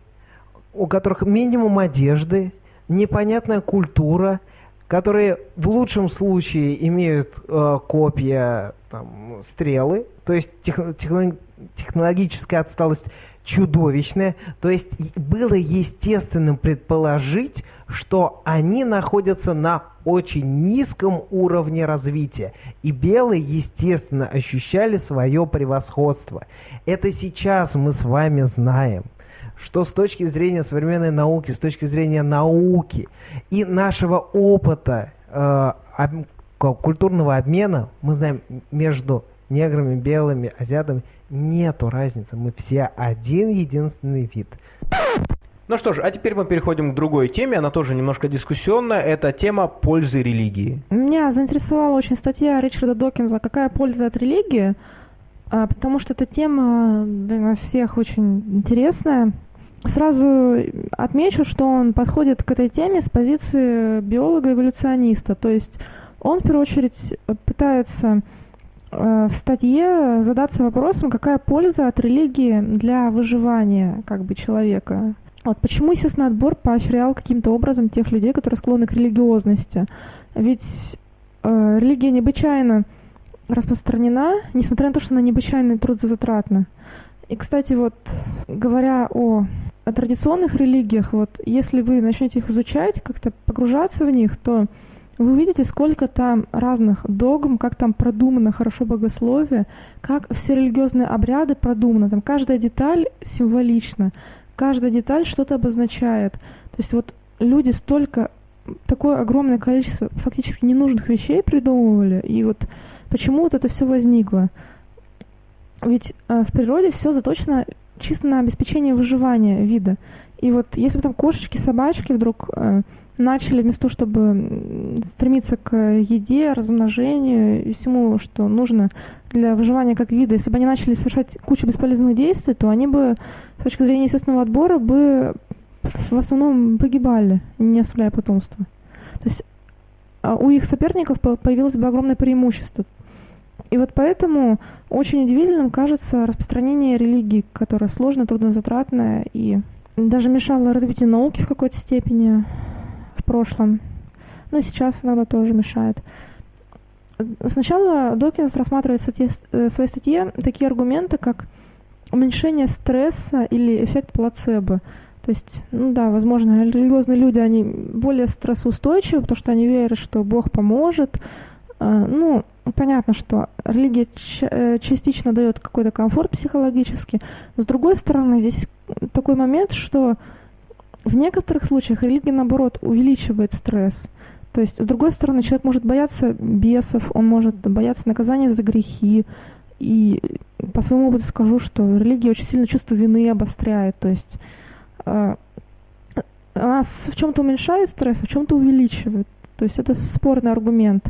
Speaker 5: у которых минимум одежды, непонятная культура, которые в лучшем случае имеют э, копья, там, стрелы, то есть тех- техно- технологическая отсталость чудовищная. То есть было естественным предположить, что они находятся на очень низком уровне развития. И белые, естественно, ощущали свое превосходство. Это сейчас мы с вами знаем что с точки зрения современной науки, с точки зрения науки и нашего опыта э, об- культурного обмена, мы знаем, между неграми, белыми, азиатами нету разницы. Мы все один единственный вид.
Speaker 1: Ну что ж, а теперь мы переходим к другой теме, она тоже немножко дискуссионная, это тема пользы религии.
Speaker 3: Меня заинтересовала очень статья Ричарда Докинза «Какая польза от религии?», а, потому что эта тема для нас всех очень интересная. Сразу отмечу, что он подходит к этой теме с позиции биолога-эволюциониста, то есть он в первую очередь пытается э, в статье задаться вопросом, какая польза от религии для выживания как бы человека. Вот почему, естественно, отбор поощрял каким-то образом тех людей, которые склонны к религиозности. Ведь э, религия необычайно распространена, несмотря на то, что она необычайно трудозатратна. И, кстати, вот говоря о, о традиционных религиях, вот если вы начнете их изучать, как-то погружаться в них, то вы увидите, сколько там разных догм, как там продумано хорошо богословие, как все религиозные обряды продуманы. Там каждая деталь символична, каждая деталь что-то обозначает. То есть вот люди столько, такое огромное количество фактически ненужных вещей придумывали, и вот почему вот это все возникло. Ведь э, в природе все заточено чисто на обеспечение выживания вида. И вот если бы там кошечки, собачки вдруг э, начали вместо того, чтобы стремиться к еде, размножению и всему, что нужно для выживания как вида, если бы они начали совершать кучу бесполезных действий, то они бы с точки зрения естественного отбора бы в основном погибали, не оставляя потомства. То есть а у их соперников по- появилось бы огромное преимущество. И вот поэтому очень удивительным кажется распространение религии, которая сложная, труднозатратная и даже мешала развитию науки в какой-то степени в прошлом. Ну и сейчас иногда тоже мешает. Сначала Докинс рассматривает в статье- э, в своей статье такие аргументы, как уменьшение стресса или эффект плацебо. То есть, ну да, возможно, религиозные люди, они более стрессоустойчивы, потому что они верят, что Бог поможет. А, Ну, понятно, что религия э, частично дает какой-то комфорт психологический. С другой стороны, здесь такой момент, что в некоторых случаях религия, наоборот, увеличивает стресс. То есть, с другой стороны, человек может бояться бесов, он может бояться наказания за грехи. И по своему опыту скажу, что религия очень сильно чувство вины обостряет. То есть э, она в чем-то уменьшает стресс, а в чем-то увеличивает. То есть это спорный аргумент.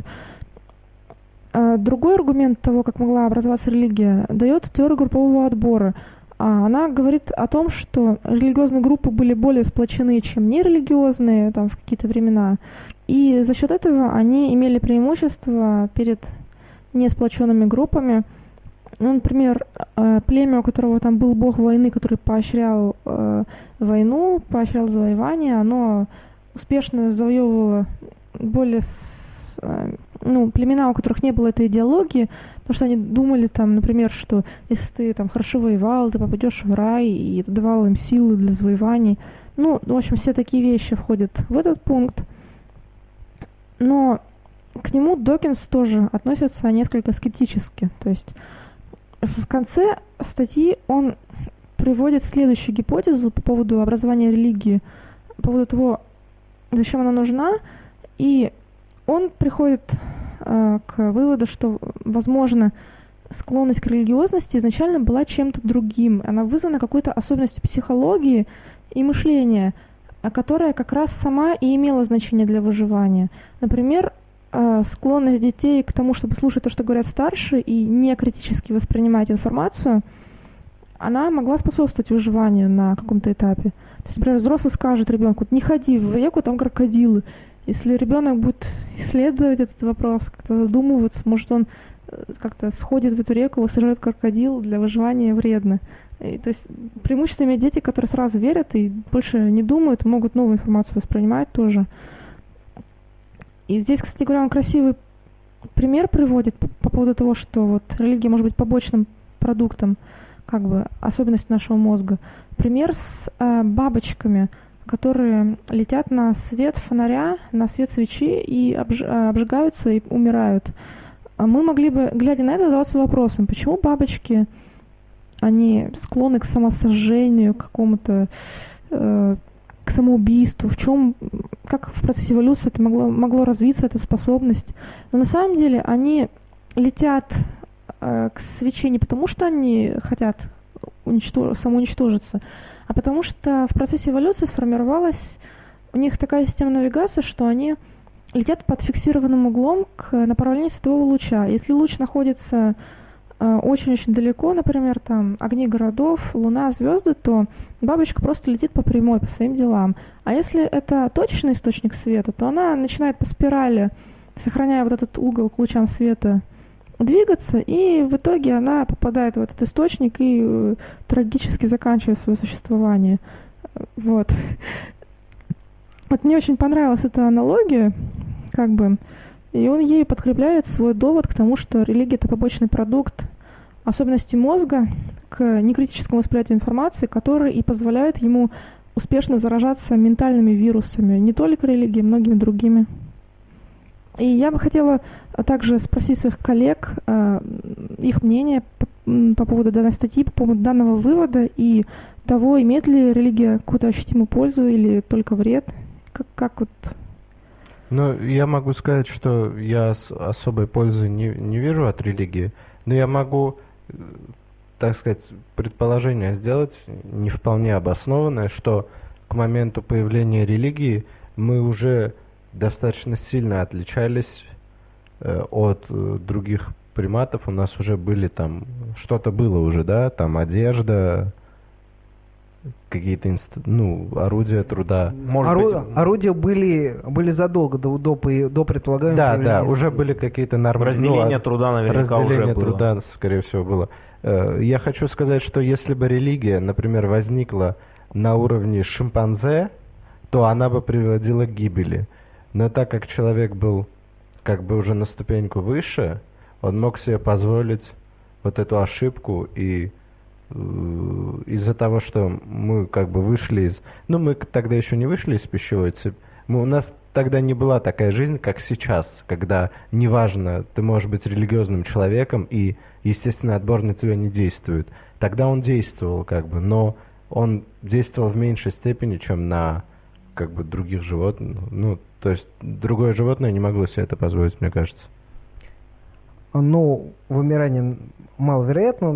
Speaker 3: А Другой аргумент того, как могла образоваться религия, дает теория группового отбора. А Она говорит о том, что религиозные группы были более сплочены, чем нерелигиозные там, в какие-то времена. И за счет этого они имели преимущество перед несплоченными группами. Ну, например, э, племя, у которого там был бог войны, который поощрял войну, поощрял завоевание, оно успешно завоевывало более ну, племена, у которых не было этой идеологии, потому что они думали там, например, что если ты там хорошо воевал, ты попадешь в рай, и это давало им силы для завоеваний. Ну, в общем, все такие вещи входят в этот пункт. Но к нему Докинс тоже относится несколько скептически. То есть в конце статьи он приводит следующую гипотезу по поводу образования религии, по поводу того, зачем она нужна, и он приходит э, к выводу, что, возможно, склонность к религиозности изначально была чем-то другим. Она вызвана какой-то особенностью психологии и мышления, а которая как раз сама и имела значение для выживания. Например, э, склонность детей к тому, чтобы слушать то, что говорят старшие, и не критически воспринимать информацию, она могла способствовать выживанию на каком-то этапе. То есть, например, взрослый скажет ребенку, не ходи в реку, там крокодилы. Если ребенок будет исследовать этот вопрос, как-то задумываться, может он э, как-то сходит в эту реку, его сожрет крокодил, для выживания вредно. И, то есть преимущество имеют дети, которые сразу верят и больше не думают, могут новую информацию воспринимать тоже. И здесь, кстати говоря, он красивый пример приводит по, по поводу того, что вот религия может быть побочным продуктом, как бы особенность нашего мозга. Пример с э, бабочками – которые летят на свет фонаря, на свет свечи и обж э, обжигаются и умирают. А мы могли бы, глядя на это, задаваться вопросом, почему бабочки, они склонны к самосожжению, к какому-то э, к самоубийству, в чем, как в процессе эволюции это могло, могло развиться, эта способность. Но на самом деле они летят э, к свече не потому, что они хотят уничтож... самоуничтожиться, а потому что в процессе эволюции сформировалась у них такая система навигации, что они летят под фиксированным углом к направлению светового луча. Если луч находится э, очень-очень далеко, например, там огни городов, луна, звезды, то бабочка просто летит по прямой, по своим делам. А если это точечный источник света, то она начинает по спирали, сохраняя вот этот угол к лучам света, двигаться, и в итоге она попадает в этот источник и э, трагически заканчивает свое существование. Вот. Вот мне очень понравилась эта аналогия, как бы, и он ей подкрепляет свой довод к тому, что религия это побочный продукт особенности мозга к некритическому восприятию информации, которые и позволяют ему успешно заражаться ментальными вирусами, не только религией, многими другими. И я бы хотела также спросить своих коллег э, их мнение по, по поводу данной статьи, по поводу данного вывода и того, имеет ли религия какую-то ощутимую пользу или только вред. Как, как вот
Speaker 2: ну, я могу сказать, что я особой пользы не, не вижу от религии, но я могу, э, так сказать, предположение сделать, не вполне обоснованное, что к моменту появления религии мы уже достаточно сильно отличались э, от э, других приматов. У нас уже были там, что-то было уже, да, там одежда, какие-то инст... ну, орудия труда.
Speaker 5: Может Ору... быть... Орудия были, были задолго до, до, до предполагаемого
Speaker 2: Да, да, уже были какие-то нормы.
Speaker 1: Разделение ну, труда наверняка
Speaker 2: разделение
Speaker 1: уже было.
Speaker 2: труда, скорее всего, было. Э, я хочу сказать, что если бы религия, например, возникла на уровне шимпанзе, то она бы приводила к гибели. Но так как человек был как бы уже на ступеньку выше, он мог себе позволить вот эту ошибку и э, из-за того, что мы как бы вышли из... Ну, мы тогда еще не вышли из пищевой цепи. У нас тогда не была такая жизнь, как сейчас, когда неважно, ты можешь быть религиозным человеком, и, естественно, отбор на тебя не действует. Тогда он действовал, как бы, но он действовал в меньшей степени, чем на как бы других животных. Ну, то есть другое животное не могло себе это позволить, мне кажется.
Speaker 5: Ну, вымирание маловероятно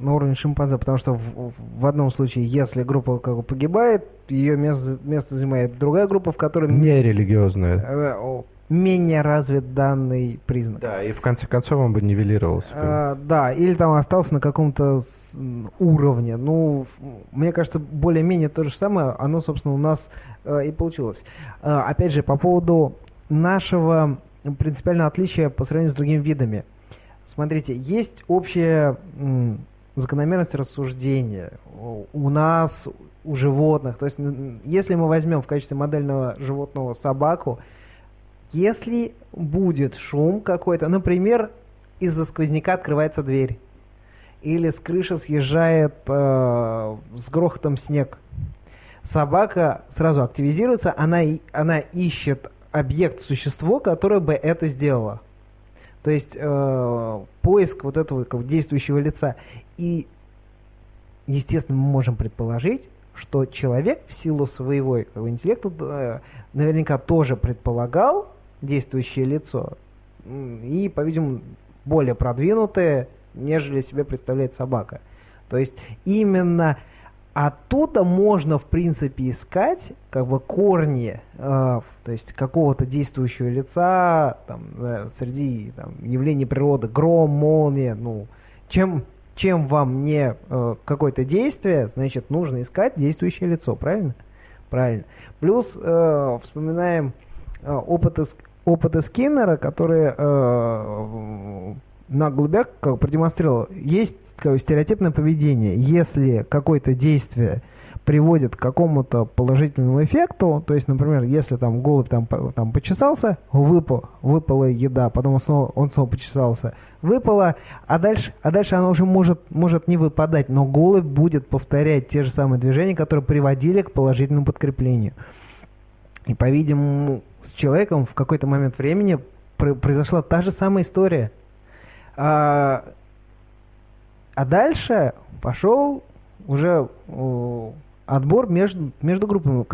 Speaker 5: на уровне шимпанзе, потому что в, в одном случае, если группа как бы погибает, ее место, место занимает другая группа, в которой...
Speaker 2: Не религиозная.
Speaker 5: Э, менее развит данный признак.
Speaker 2: Да, и в конце концов он бы нивелировался. А,
Speaker 5: да, или там остался на каком-то уровне. Ну, мне кажется, более-менее то же самое, оно, собственно, у нас э, и получилось. Э, опять же, по поводу нашего принципиального отличия по сравнению с другими видами. Смотрите, есть общая закономерность рассуждения у нас, у животных. То есть, если мы возьмем в качестве модельного животного собаку, Если будет шум какой-то, например, из-за сквозняка открывается дверь, или с крыши съезжает э, с грохотом снег, собака сразу активизируется, она, она ищет объект, существо, которое бы это сделало. То есть э, поиск вот этого как действующего лица. И, естественно, мы можем предположить, что человек в силу своего интеллекта э, наверняка тоже предполагал действующее лицо. И, по-видимому, более продвинутое, нежели себе представляет собака. То есть именно оттуда можно, в принципе, искать как бы корни, э, то есть какого-то действующего лица там, э, среди там, явлений природы, гром, молния, ну, чем, чем вам не э, какое-то действие, значит, нужно искать действующее лицо, правильно? Правильно. Плюс э, вспоминаем э, опыты, Ск- опыты Скиннера, которые э, на голубях как продемонстрировал. Есть бы, стереотипное поведение. Если какое-то действие приводит к какому-то положительному эффекту, то есть, например, если там голубь там, там почесался, выпал, выпала еда, потом он снова, он снова почесался, выпала, а дальше, а дальше она уже может, может не выпадать, но голубь будет повторять те же самые движения, которые приводили к положительному подкреплению. И, по-видимому, с человеком в какой-то момент времени пр- произошла та же самая история. А, а дальше пошел уже отбор между, между группами.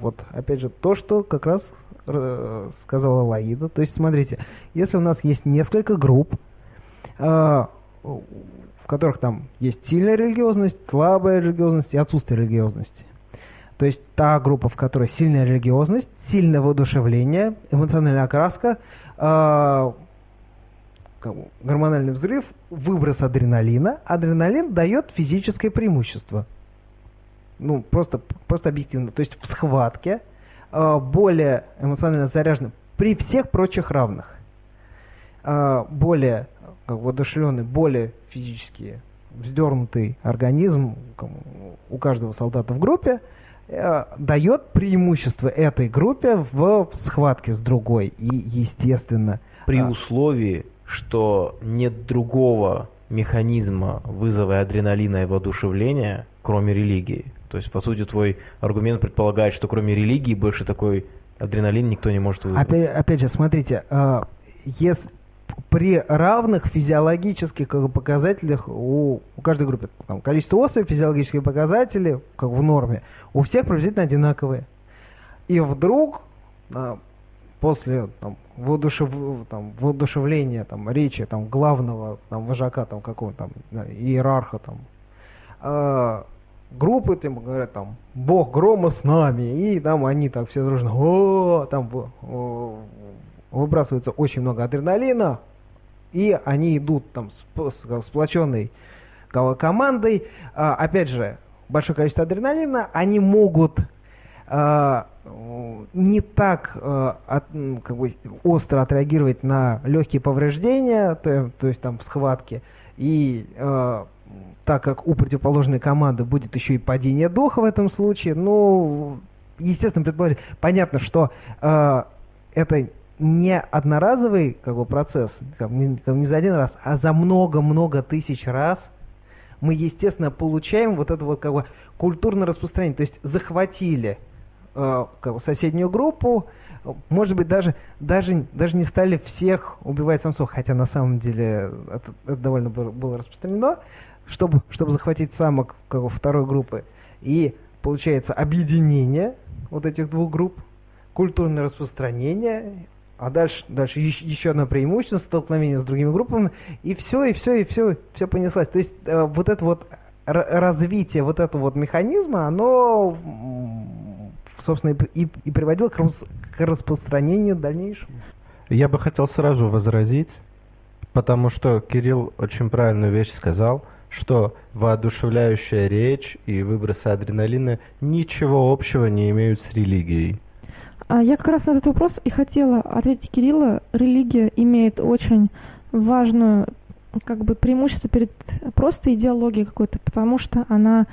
Speaker 5: Вот, опять же, то, что как раз э, сказала Лаида. То есть, смотрите, если у нас есть несколько групп, а, в которых там есть сильная религиозность, слабая религиозность и отсутствие религиозности. То есть та группа, в которой сильная религиозность, сильное воодушевление, эмоциональная окраска, бы гормональный взрыв, выброс адреналина. Адреналин дает физическое преимущество. Ну, просто, просто объективно. То есть в схватке а, более эмоционально заряженный при всех прочих равных. а, более как воодушевленный, более физически вздернутый организм у каждого солдата в группе э, дает преимущество этой группе в схватке с другой. И, естественно,
Speaker 1: При
Speaker 5: А.
Speaker 1: условии, что нет другого механизма вызова адреналина и воодушевления, кроме религии. То есть, по сути, твой аргумент предполагает, что кроме религии больше такой адреналин никто не может вызвать.
Speaker 5: Опять, опять же, смотрите, а, если при равных физиологических показателях у, у каждой группы там, количество особей, физиологические показатели как в норме, у всех приблизительно одинаковые. И вдруг а, после там, воодушев- там, воодушевления там, речи там, главного там, вожака там, какого там, иерарха там, а, группы там говорят там Бог грома с нами, и там они так все дружно, там выбрасывается очень много адреналина, и они идут там с- сплоченной ко- командой. А, опять же, большое количество адреналина, они могут м, не так м, как бы, остро отреагировать на легкие повреждения, то, то есть там в схватке, и так как у противоположной команды будет еще и падение духа в этом случае, ну, естественно, предположить, понятно, что а, это не одноразовый как бы, процесс, как не, не за один раз, а за много-много тысяч раз мы, естественно, получаем вот это вот как бы культурное распространение. То есть захватили э, как бы соседнюю группу, может быть, даже, даже, даже не стали всех убивать самцов, хотя на самом деле это, это довольно было распространено, чтобы, чтобы захватить самок как бы, второй группы. И получается объединение вот этих двух групп, культурное распространение, а дальше, дальше еще, одно преимущество, столкновение с другими группами, и все, и все, и все, все понеслось. То есть э, вот это вот развитие вот этого вот механизма, оно, собственно, и, и приводило к, рас- к распространению дальнейшему.
Speaker 2: Я бы хотел сразу возразить, потому что Кирилл очень правильную вещь сказал, что воодушевляющая речь и выбросы адреналина ничего общего не имеют с религией.
Speaker 3: А я как раз на этот вопрос и хотела ответить Кирилла. Религия имеет очень важную как бы преимущество перед просто идеологией какой-то, потому что она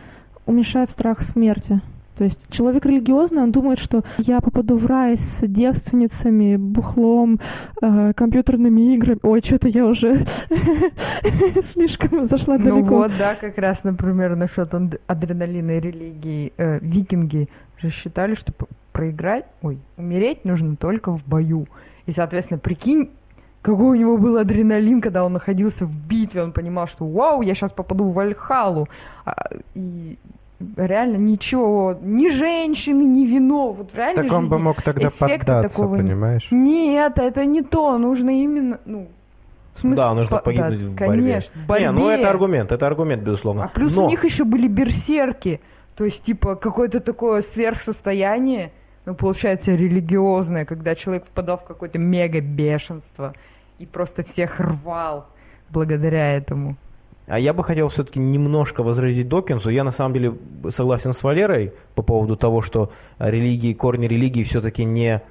Speaker 3: уменьшает страх смерти. То есть человек религиозный, он думает, что я попаду в рай с девственницами, бухлом, э, компьютерными играми. Ой, что-то я уже [LAUGHS] слишком зашла
Speaker 4: Ну
Speaker 3: далеко.
Speaker 4: вот, да, как раз, например, насчет ад- адреналина и религии. Э, викинги же считали, что проиграть, ой, умереть нужно только в бою. И, соответственно, прикинь, какой у него был адреналин, когда он находился в битве, он понимал, что вау, я сейчас попаду в Вальхалу. А, и реально ничего, ни женщины, ни вино. Вот в реальной
Speaker 2: Так он бы мог тогда поддаться,
Speaker 4: такого
Speaker 2: понимаешь?
Speaker 4: Нет, это не то. Нужно именно, ну, в смысле,
Speaker 1: Да, нужно
Speaker 4: спа-
Speaker 1: погибнуть
Speaker 4: да,
Speaker 1: в борьбе.
Speaker 4: Конечно, в борьбе.
Speaker 1: Не, ну это аргумент, это аргумент, безусловно.
Speaker 4: А плюс
Speaker 1: Но-
Speaker 4: у них еще были берсерки. То есть, типа, какое-то такое сверхсостояние, ну, получается, религиозное, когда человек впадал в какое-то мега-бешенство и просто всех рвал благодаря этому.
Speaker 1: А я бы хотел все-таки немножко возразить Докинсу. Я на самом деле согласен с Валерой по поводу того, что религии, корни религии все-таки не,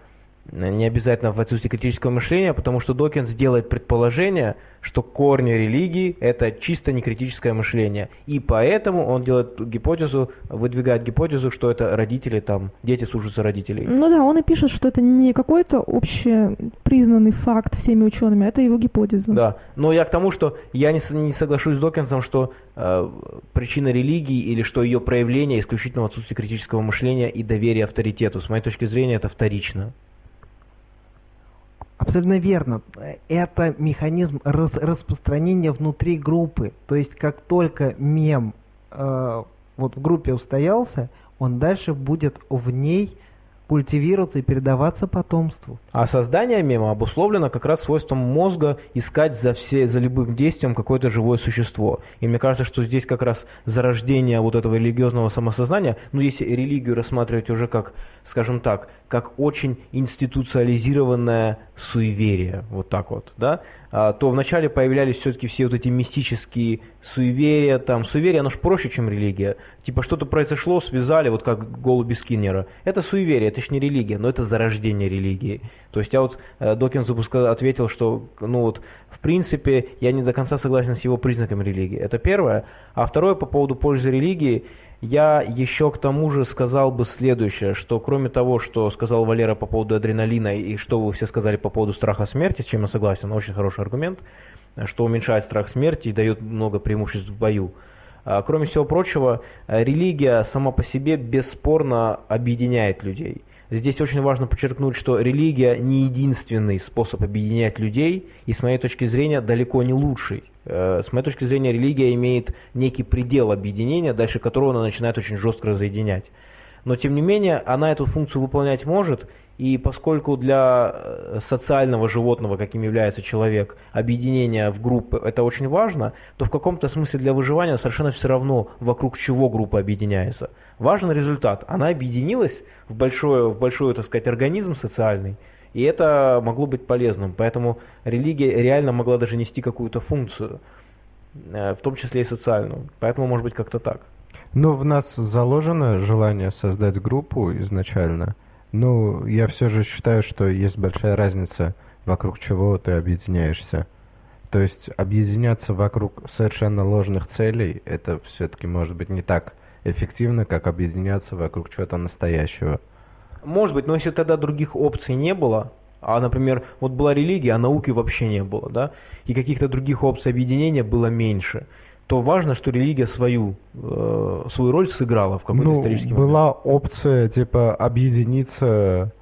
Speaker 1: не обязательно в отсутствии критического мышления, потому что Докинс делает предположение, что корни религии это чисто некритическое мышление. И поэтому он делает гипотезу, выдвигает гипотезу, что это родители, там, дети слушаются родителей.
Speaker 3: Ну да, он и пишет, что это не какой-то общепризнанный факт всеми учеными, это его гипотеза.
Speaker 1: Да, но я к тому, что я не, не соглашусь с Докинсом, что э, причина религии или что ее проявление исключительно в отсутствии критического мышления и доверия авторитету. С моей точки зрения, это вторично.
Speaker 5: Абсолютно верно. Это механизм рас- распространения внутри группы. То есть как только мем э, вот в группе устоялся, он дальше будет в ней культивироваться и передаваться потомству.
Speaker 1: А создание мема обусловлено как раз свойством мозга искать за, все, за любым действием какое-то живое существо. И мне кажется, что здесь как раз зарождение вот этого религиозного самосознания, ну если религию рассматривать уже как, скажем так, как очень институциализированное суеверие, вот так вот, да, то вначале появлялись все-таки все вот эти мистические суеверия, там, суеверие, оно же проще, чем религия. Типа что-то произошло, связали, вот как голуби Скиннера. Это суеверие, это ж не религия, но это зарождение религии. То есть я вот э, ска- ответил, что, ну вот, в принципе, я не до конца согласен с его признаками религии. Это первое. А второе, по поводу пользы религии, я еще к тому же сказал бы следующее, что кроме того, что сказал Валера по поводу адреналина и что вы все сказали по поводу страха смерти, с чем я согласен, очень хороший аргумент, что уменьшает страх смерти и дает много преимуществ в бою. А, Кроме всего прочего, э, религия сама по себе бесспорно объединяет людей. Здесь очень важно подчеркнуть, что религия не единственный способ объединять людей, и с моей точки зрения далеко не лучший. Э, С моей точки зрения религия имеет некий предел объединения, дальше которого она начинает очень жестко разъединять. Но тем не менее, она эту функцию выполнять может, и поскольку для э, социального животного, каким является человек, объединение в группы это очень важно, то в каком-то смысле для выживания совершенно все равно, вокруг чего группа объединяется. Важен результат. Она объединилась в большой, в большой, так сказать, организм социальный, и это могло быть полезным. Поэтому религия реально могла даже нести какую-то функцию, э, в том числе и социальную. Поэтому, может быть, как-то так.
Speaker 2: Ну, в нас заложено желание создать группу изначально. Ну, я все же считаю, что есть большая разница, вокруг чего ты объединяешься. То есть объединяться вокруг совершенно ложных целей, это все-таки может быть не так эффективно, как объединяться вокруг чего-то настоящего.
Speaker 1: Может быть, но если тогда других опций не было, а, например, вот была религия, а науки вообще не было, да, и каких-то других опций объединения было меньше, то важно, что религия свою, э, свою роль сыграла в какой-то
Speaker 2: ну,
Speaker 1: исторический момент.
Speaker 2: была опция, типа, объединиться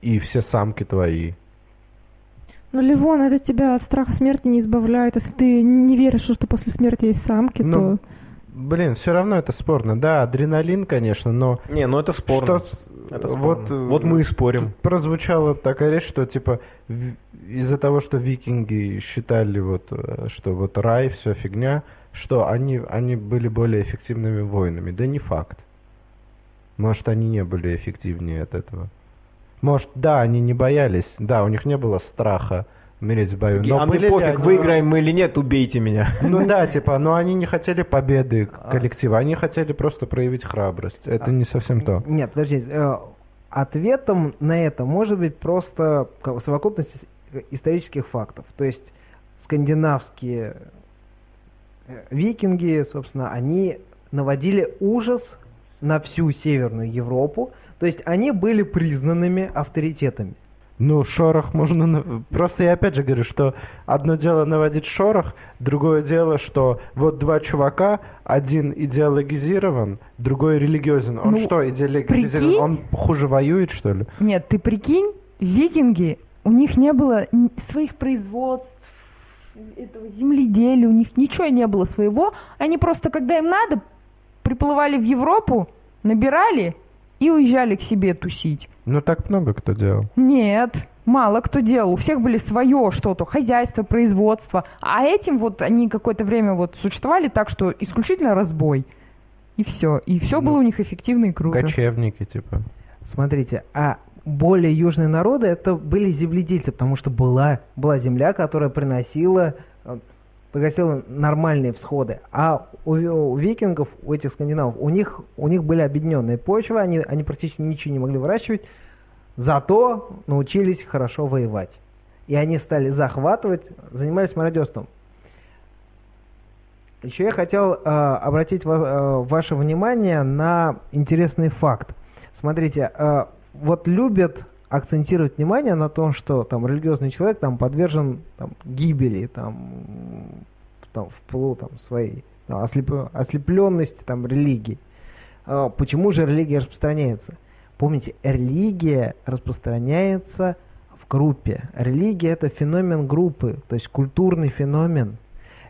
Speaker 2: и все самки твои.
Speaker 3: Ну, Ливон, это тебя от страха смерти не избавляет. Если ты не веришь, что после смерти есть самки,
Speaker 2: Ну,
Speaker 3: то...
Speaker 2: Блин, все равно это спорно. Да, адреналин, конечно, но
Speaker 1: Не, ну это спорно.
Speaker 2: Что
Speaker 1: Это
Speaker 2: вот,
Speaker 1: спорно.
Speaker 2: э,
Speaker 1: Вот мы и спорим.
Speaker 2: прозвучала такая речь, что типа из-за того, что викинги считали вот, э, что вот рай, все фигня, что они, они были более эффективными воинами. Да не факт. Может, они не были эффективнее от этого. Может, да, они не боялись, да, у них не было страха умереть в бою. Но
Speaker 1: а
Speaker 2: были ли
Speaker 1: пофиг,
Speaker 2: они-
Speaker 1: выиграем мы или нет, убейте меня.
Speaker 2: Ну да, типа, но они не хотели победы
Speaker 1: А.
Speaker 2: коллектива, они хотели просто проявить храбрость. Это не совсем то.
Speaker 5: Нет, подождите. э, Ответом на это может быть просто совокупность ис- исторических фактов. То есть скандинавские э, викинги, собственно, они наводили ужас на всю Северную Европу. То есть они были признанными авторитетами.
Speaker 2: Ну, шорох можно... Просто я опять же говорю, что одно дело наводить шорох, другое дело, что вот два чувака, один идеологизирован, другой религиозен. Он
Speaker 4: Ну,
Speaker 2: что, идеологизирован?
Speaker 4: прикинь?
Speaker 2: Он хуже воюет, что ли?
Speaker 4: Нет, ты прикинь, викинги, у них не было своих производств, этого земледелия, у них ничего не было своего. Они просто, когда им надо, приплывали в Европу, набирали и уезжали к себе тусить.
Speaker 2: Ну, так много кто делал.
Speaker 4: Нет, мало кто делал. У всех были свое что-то, хозяйство, производство. А этим вот они какое-то время вот существовали так, что исключительно разбой. И все. И все
Speaker 2: Ну,
Speaker 4: было у них эффективно и круто.
Speaker 2: Кочевники, типа.
Speaker 5: Смотрите, а более южные народы это были земледельцы, потому что была, была земля, которая приносила, приносила нормальные всходы. А у, у викингов, у этих скандинавов, у них, у них были объединенные почвы, они, они практически ничего не могли выращивать, зато научились хорошо воевать. И они стали захватывать, занимались мародерством. Еще я хотел э, обратить ва- э, ваше внимание на интересный факт. Смотрите, э, вот любят акцентировать внимание на том, что там религиозный человек там подвержен там, гибели, там, там, в пылу там, своей там, ослеп- ослепленности там, религии. А почему же религия распространяется? Помните, религия распространяется в группе. Религия это феномен группы, то есть культурный феномен.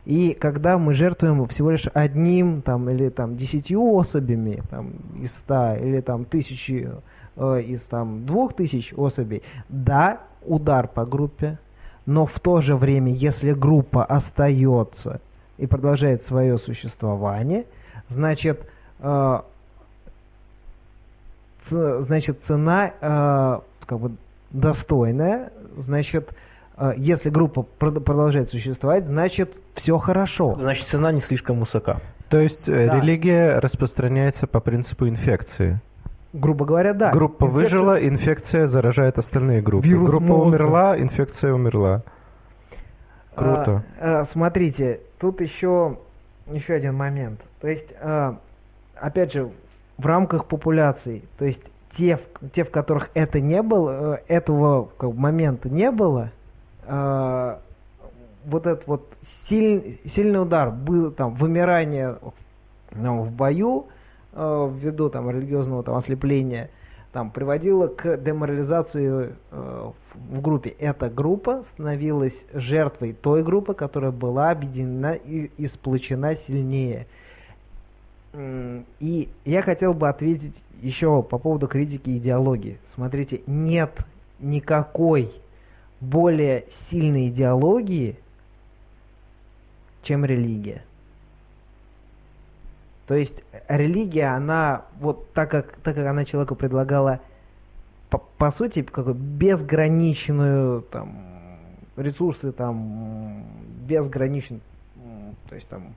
Speaker 5: И когда мы жертвуем всего лишь одним там, или там, десятью особями там, из ста, или там, тысячи э, из там, двух тысяч особей, да, удар по группе, но в то же время, если группа остается и продолжает свое существование, значит, э, ц- значит цена э, как бы достойная, значит, э, если группа прод- продолжает существовать, значит все хорошо.
Speaker 1: Значит, цена не слишком высока.
Speaker 2: То есть э,
Speaker 5: Да.
Speaker 2: религия распространяется по принципу инфекции.
Speaker 5: Грубо говоря, да.
Speaker 2: Группа
Speaker 5: Инфекция-
Speaker 2: выжила, инфекция заражает остальные группы.
Speaker 5: Вирус
Speaker 2: Группа
Speaker 5: мозга.
Speaker 2: умерла, инфекция умерла. Круто.
Speaker 5: А, а, смотрите, тут еще, еще один момент. То есть, а, опять же, в рамках популяций, то есть те, в- те, в которых это не было, э, этого как бы, момента не было, а, вот этот вот силь- сильный удар был там вымирание ну, в бою э, ввиду там религиозного там ослепления там приводило к деморализации э, в, в группе. Эта группа становилась жертвой той группы, которая была объединена и, и сплочена сильнее. И я хотел бы ответить еще по поводу критики идеологии. Смотрите, нет никакой более сильной идеологии, чем религия. То есть э, религия, она вот так как, так как она человеку предлагала по, по сути как бы безграничную там ресурсы там безграничен то есть там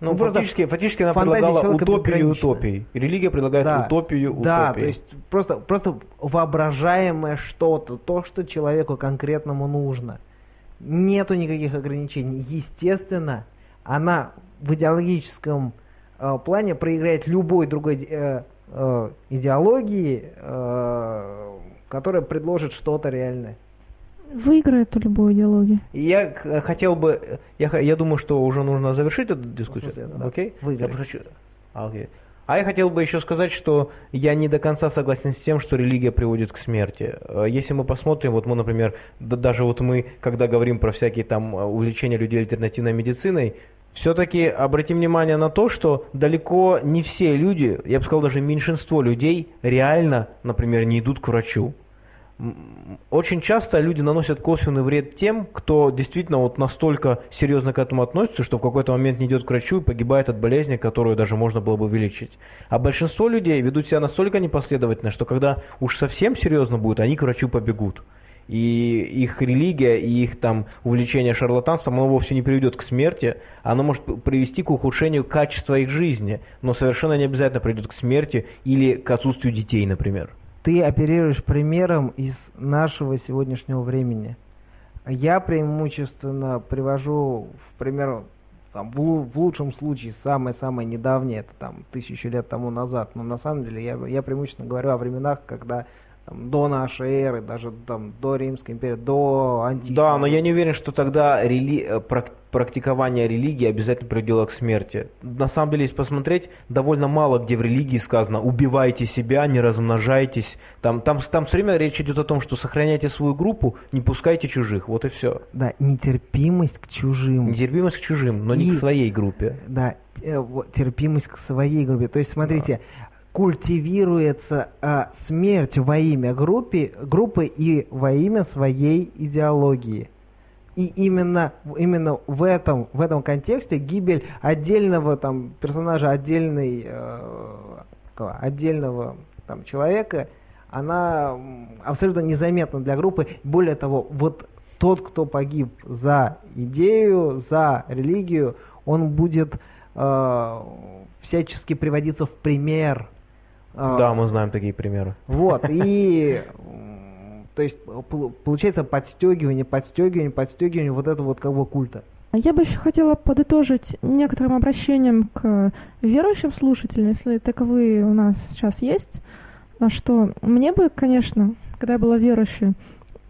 Speaker 1: Ну,
Speaker 5: Ну,
Speaker 1: фактически, фактически она предлагала утопию утопий. Религия предлагает
Speaker 5: Да.
Speaker 1: утопию
Speaker 5: да,
Speaker 1: утопий.
Speaker 5: то есть просто просто воображаемое что-то, то, что человеку конкретному нужно. Нету никаких ограничений. Естественно, она в идеологическом э, плане проиграет любой другой э, э, идеологии, э, которая предложит что-то реальное.
Speaker 3: Выиграет у любой идеологии.
Speaker 1: И Я к- хотел бы, э, я, я думаю, что уже нужно завершить эту дискуссию.
Speaker 5: смысле, да.
Speaker 1: Окей?
Speaker 5: Выиграть.
Speaker 1: Я хочу- А, окей. А я хотел бы еще сказать, что я не до конца согласен с тем, что религия приводит к смерти. Э, Если мы посмотрим, вот мы, например, да- даже вот мы, когда говорим про всякие там э, увлечения людей альтернативной медициной, все-таки обратим внимание на то, что далеко не все люди, я бы сказал, даже меньшинство людей реально, например, не идут к врачу. Очень часто люди наносят косвенный вред тем, кто действительно вот настолько серьезно к этому относится, что в какой-то момент не идет к врачу и погибает от болезни, которую даже можно было бы вылечить. А большинство людей ведут себя настолько непоследовательно, что когда уж совсем серьезно будет, они к врачу побегут. И их религия, и их там увлечение шарлатанством, оно вовсе не приведет к смерти, оно может привести к ухудшению качества их жизни, но совершенно не обязательно приведет к смерти или к отсутствию детей, например.
Speaker 5: Ты оперируешь примером из нашего сегодняшнего времени. Я преимущественно привожу в пример там, в лучшем случае самое-самое недавнее, это там тысячу лет тому назад. Но на самом деле я, я преимущественно говорю о временах, когда там, до нашей эры, даже там, до Римской империи, до античной.
Speaker 1: Да, но я не уверен, что тогда рели- э, прак- практикование религии обязательно приводило к смерти. На самом деле, если посмотреть, довольно мало где в религии сказано «убивайте себя, не размножайтесь». Там, там, там все время речь идет о том, что сохраняйте свою группу, не пускайте чужих, вот и все.
Speaker 5: Да, нетерпимость к чужим.
Speaker 1: Нетерпимость к чужим, но не
Speaker 5: И-
Speaker 1: к своей группе.
Speaker 5: Да, э, терпимость к своей группе. То есть, смотрите, культивируется а, смерть во имя группы, группы и во имя своей идеологии. И именно, именно в, этом, в этом контексте гибель отдельного там, персонажа, отдельной, э, отдельного там, человека, она абсолютно незаметна для группы. Более того, вот тот, кто погиб за идею, за религию, он будет э, всячески приводиться в пример. Э,
Speaker 1: Да, мы знаем такие примеры.
Speaker 5: Вот, и [LAUGHS] то есть пол- получается подстегивание, подстегивание, подстегивание вот этого вот как бы культа.
Speaker 3: А Я бы еще хотела подытожить некоторым обращением к верующим слушателям, если таковые у нас сейчас есть, а что мне бы, конечно, когда я была верующей,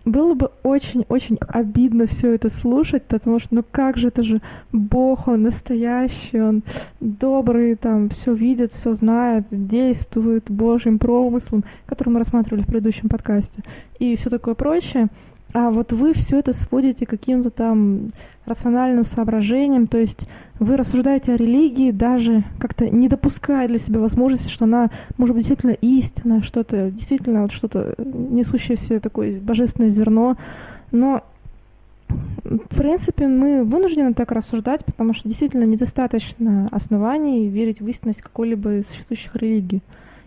Speaker 3: было бы очень-очень обидно все это слушать, потому что, ну как же, это же Бог, Он настоящий, Он добрый, там, все видит, все знает, действует Божьим промыслом, который мы рассматривали в предыдущем подкасте, и все такое прочее. А вот вы все это сводите к каким-то там рациональным соображениям, то есть вы рассуждаете о религии, даже как-то не допуская для себя возможности, что она может быть действительно истинная, что-то действительно что-то несущее в себе такое божественное зерно. Но в принципе, мы вынуждены так рассуждать, потому что действительно недостаточно оснований верить в истинность какой-либо из существующих религий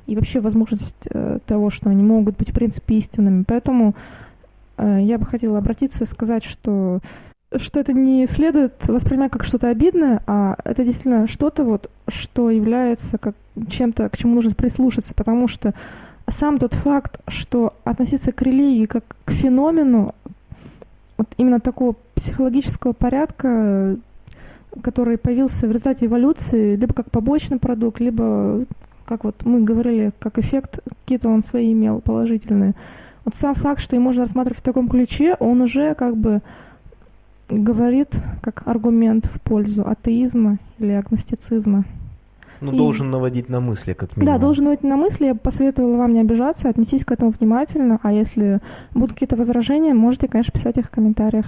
Speaker 3: и вообще возможность э, того, что они могут быть в принципе истинными. Поэтому э, я бы хотела обратиться и сказать, что что это не следует воспринимать как что-то обидное, а это действительно что-то вот, что является как чем-то, к чему нужно прислушаться, потому что сам тот факт, что относиться к религии как к феномену, вот именно такого психологического порядка, который появился в результате эволюции, либо как побочный продукт, либо, как вот мы говорили, как эффект какие-то он свои имел положительные. Вот сам факт, что и можно рассматривать в таком ключе, он уже как бы говорит как аргумент в пользу атеизма или агностицизма.
Speaker 1: Ну,
Speaker 3: И-
Speaker 1: должен наводить на мысли, как минимум.
Speaker 3: Да, должен быть на мысли. Я бы посоветовала вам не обижаться, отнесись к этому внимательно. А если будут какие-то возражения, можете, конечно, писать их в комментариях.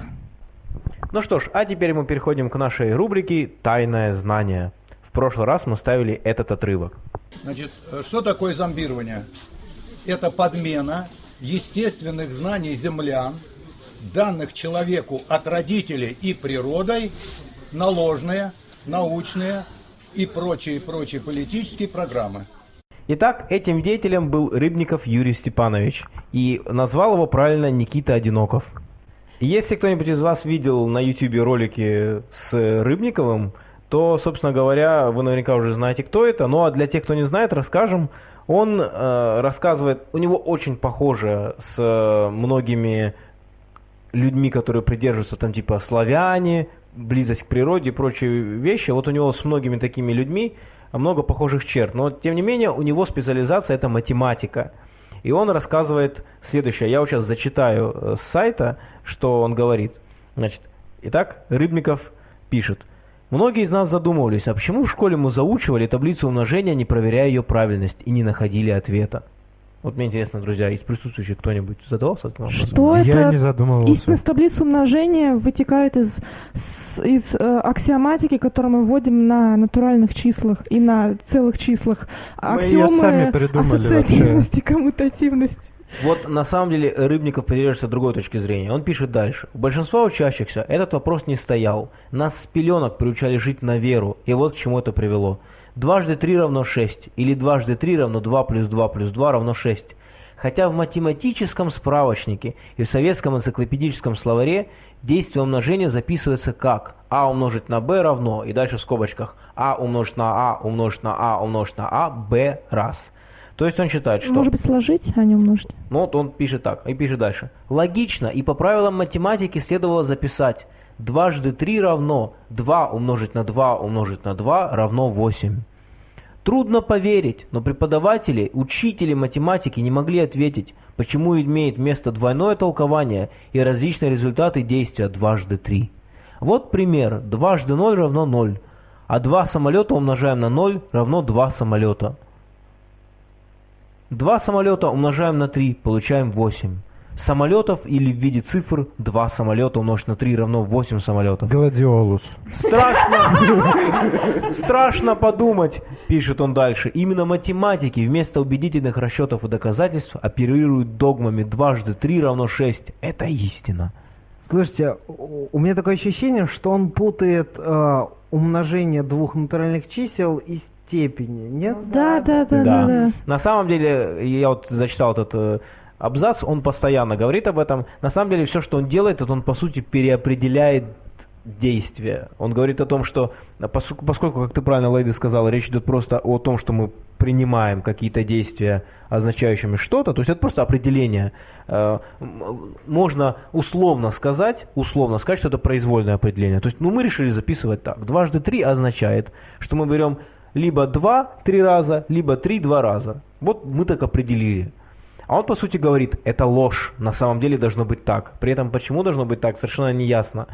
Speaker 1: Ну что ж, а теперь мы переходим к нашей рубрике «Тайное знание». В прошлый раз мы ставили этот отрывок.
Speaker 6: Значит, э, что такое зомбирование? Это подмена естественных знаний землян, данных человеку от родителей и природой, на ложные, научные и прочие-прочие политические программы.
Speaker 1: Итак, этим деятелем был Рыбников Юрий Степанович, и назвал его правильно Никита Одиноков. Если кто-нибудь из вас видел на YouTube ролики с Рыбниковым, то, собственно говоря, вы наверняка уже знаете, кто это. Ну а для тех, кто не знает, расскажем. Он э, рассказывает, у него очень похоже с э, многими людьми, которые придерживаются там типа славяне, близость к природе и прочие вещи. Вот у него с многими такими людьми много похожих черт. Но тем не менее у него специализация это математика. И он рассказывает следующее. Я вот сейчас зачитаю э, с сайта, что он говорит. Значит, итак, Рыбников пишет. Многие из нас задумывались, а почему в школе мы заучивали таблицу умножения, не проверяя ее правильность и не находили ответа? Вот мне интересно, друзья, из присутствующих кто-нибудь задавался этим вопросом?
Speaker 3: Что
Speaker 2: Я
Speaker 3: это?
Speaker 2: не задумывался.
Speaker 3: Истинность таблицы умножения вытекает из, с- из э, аксиоматики, которую мы вводим на натуральных числах и на целых числах.
Speaker 2: Мы её сами придумали
Speaker 3: ассоциативности, коммутативности.
Speaker 1: Вот на самом деле Рыбников придерживается другой точки зрения. Он пишет дальше. У большинства учащихся этот вопрос не стоял. Нас с пеленок приучали жить на веру, и вот к чему это привело. Дважды три равно шесть, или дважды три равно два плюс два плюс два равно шесть. Хотя в математическом справочнике и в советском энциклопедическом словаре действие умножения записывается как а умножить на b равно, и дальше в скобочках а умножить на а умножить на а умножить на а b раз. То есть он считает, что...
Speaker 3: Может быть, сложить, а не умножить.
Speaker 1: Ну вот он пишет так, и пишет дальше. Логично, и по правилам математики следовало записать Дважды 3 равно 2 умножить на 2 умножить на 2 равно 8. Трудно поверить, но преподаватели, учители математики не могли ответить, почему имеет место двойное толкование и различные результаты действия дважды 3. Вот пример. Дважды 0 равно 0, а 2 самолета умножаем на 0 равно 2 самолета. 2 самолета умножаем на 3, получаем 8. Самолетов или в виде цифр 2 самолета умножить на 3 равно 8 самолетов.
Speaker 2: Гладиолус.
Speaker 1: Страшно, [LAUGHS] страшно подумать, пишет он дальше. Именно математики вместо убедительных расчетов и доказательств оперируют догмами дважды 3 равно 6. Это истина.
Speaker 5: Слушайте, у меня такое ощущение, что он путает э, умножение двух натуральных чисел и степени, нет?
Speaker 3: Да, да, да, да, да.
Speaker 1: На самом деле, я вот зачитал этот э, абзац, он постоянно говорит об этом. На самом деле, все, что он делает, это он, по сути, переопределяет действия. Он говорит о том, что поскольку, поскольку, как ты правильно, Лейди сказала, речь идет просто о том, что мы принимаем какие-то действия, означающими что-то, то есть это просто определение. Э, Можно условно сказать, условно сказать, что это произвольное определение. То есть, ну, мы решили записывать так. Дважды три означает, что мы берем либо два три раза, либо три два раза. Вот мы так определили. А он, по сути, говорит, это ложь, на самом деле должно быть так. При этом, почему должно быть так, совершенно не ясно.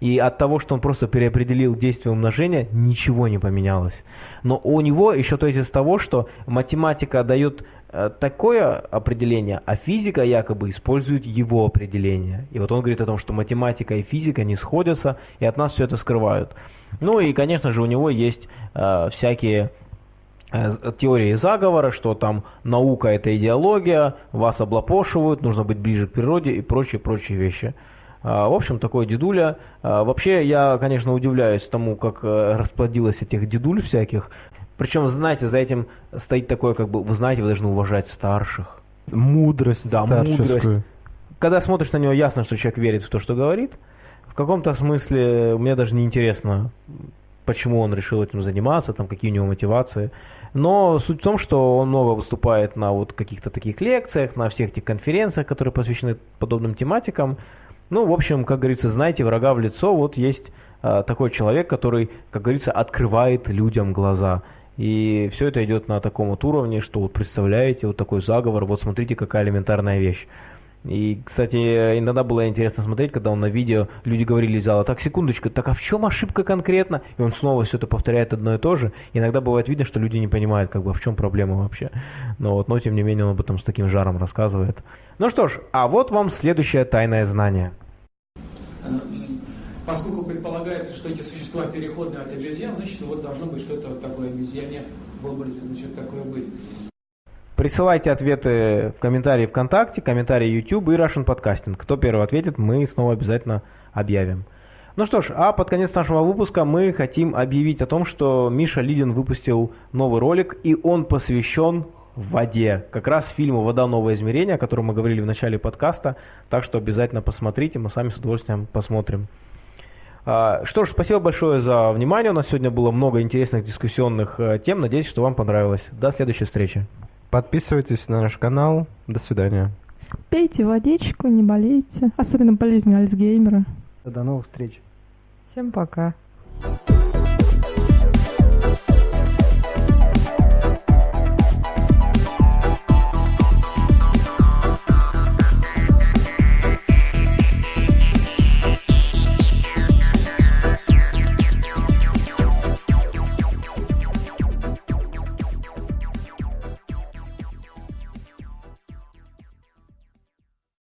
Speaker 1: И от того, что он просто переопределил действие умножения, ничего не поменялось. Но у него еще тезис того, что математика дает э, такое определение, а физика якобы использует его определение. И вот он говорит о том, что математика и физика не сходятся, и от нас все это скрывают. Ну и, конечно же, у него есть э, всякие э, теории заговора, что там наука это идеология, вас облапошивают, нужно быть ближе к природе и прочие-прочие вещи. А, В общем, такой дедуля. А, Вообще, я, конечно, удивляюсь тому, как э, расплодилось этих дедуль всяких. Причем, знаете, за этим стоит такое, как бы, вы знаете, вы должны уважать старших.
Speaker 2: Мудрость
Speaker 1: Да,
Speaker 2: старческую.
Speaker 1: мудрость. Когда смотришь на него, ясно, что человек верит в то, что говорит. Каком-то смысле мне даже не интересно, почему он решил этим заниматься, там, какие у него мотивации. Но суть в том, что он много выступает на вот каких-то таких лекциях, на всех этих конференциях, которые посвящены подобным тематикам. Ну, в общем, как говорится, знаете врага в лицо, вот есть а, такой человек, который, как говорится, открывает людям глаза. И все это идет на таком вот уровне, что вот представляете, вот такой заговор, вот смотрите, какая элементарная вещь. И, кстати, иногда было интересно смотреть, когда он на видео, люди говорили из зала, так, секундочку, так а в чем ошибка конкретно? И он снова все это повторяет одно и то же. Иногда бывает видно, что люди не понимают, как бы, а в чем проблема вообще. Но вот, но тем не менее он об этом с таким жаром рассказывает. Ну что ж, а вот вам следующее тайное знание.
Speaker 7: Поскольку предполагается, что эти существа переходные от обезьян, значит, вот должно быть что-то такое обезьяне в образе, значит, такое быть.
Speaker 1: Присылайте ответы в комментарии ВКонтакте, комментарии YouTube и Russian Podcasting. Кто первый ответит, мы снова обязательно объявим. Ну что ж, а под конец нашего выпуска мы хотим объявить о том, что Миша Лидин выпустил новый ролик, и он посвящен воде. Как раз фильму «Вода. Новое измерение», о котором мы говорили в начале подкаста. Так что обязательно посмотрите, мы сами с удовольствием посмотрим. А, Что ж, спасибо большое за внимание. У нас сегодня было много интересных дискуссионных э, тем. Надеюсь, что вам понравилось. До следующей встречи.
Speaker 2: Подписывайтесь на наш канал. До свидания.
Speaker 3: Пейте водичку, не болейте. Особенно болезнью Альцгеймера.
Speaker 5: До новых встреч.
Speaker 4: Всем пока.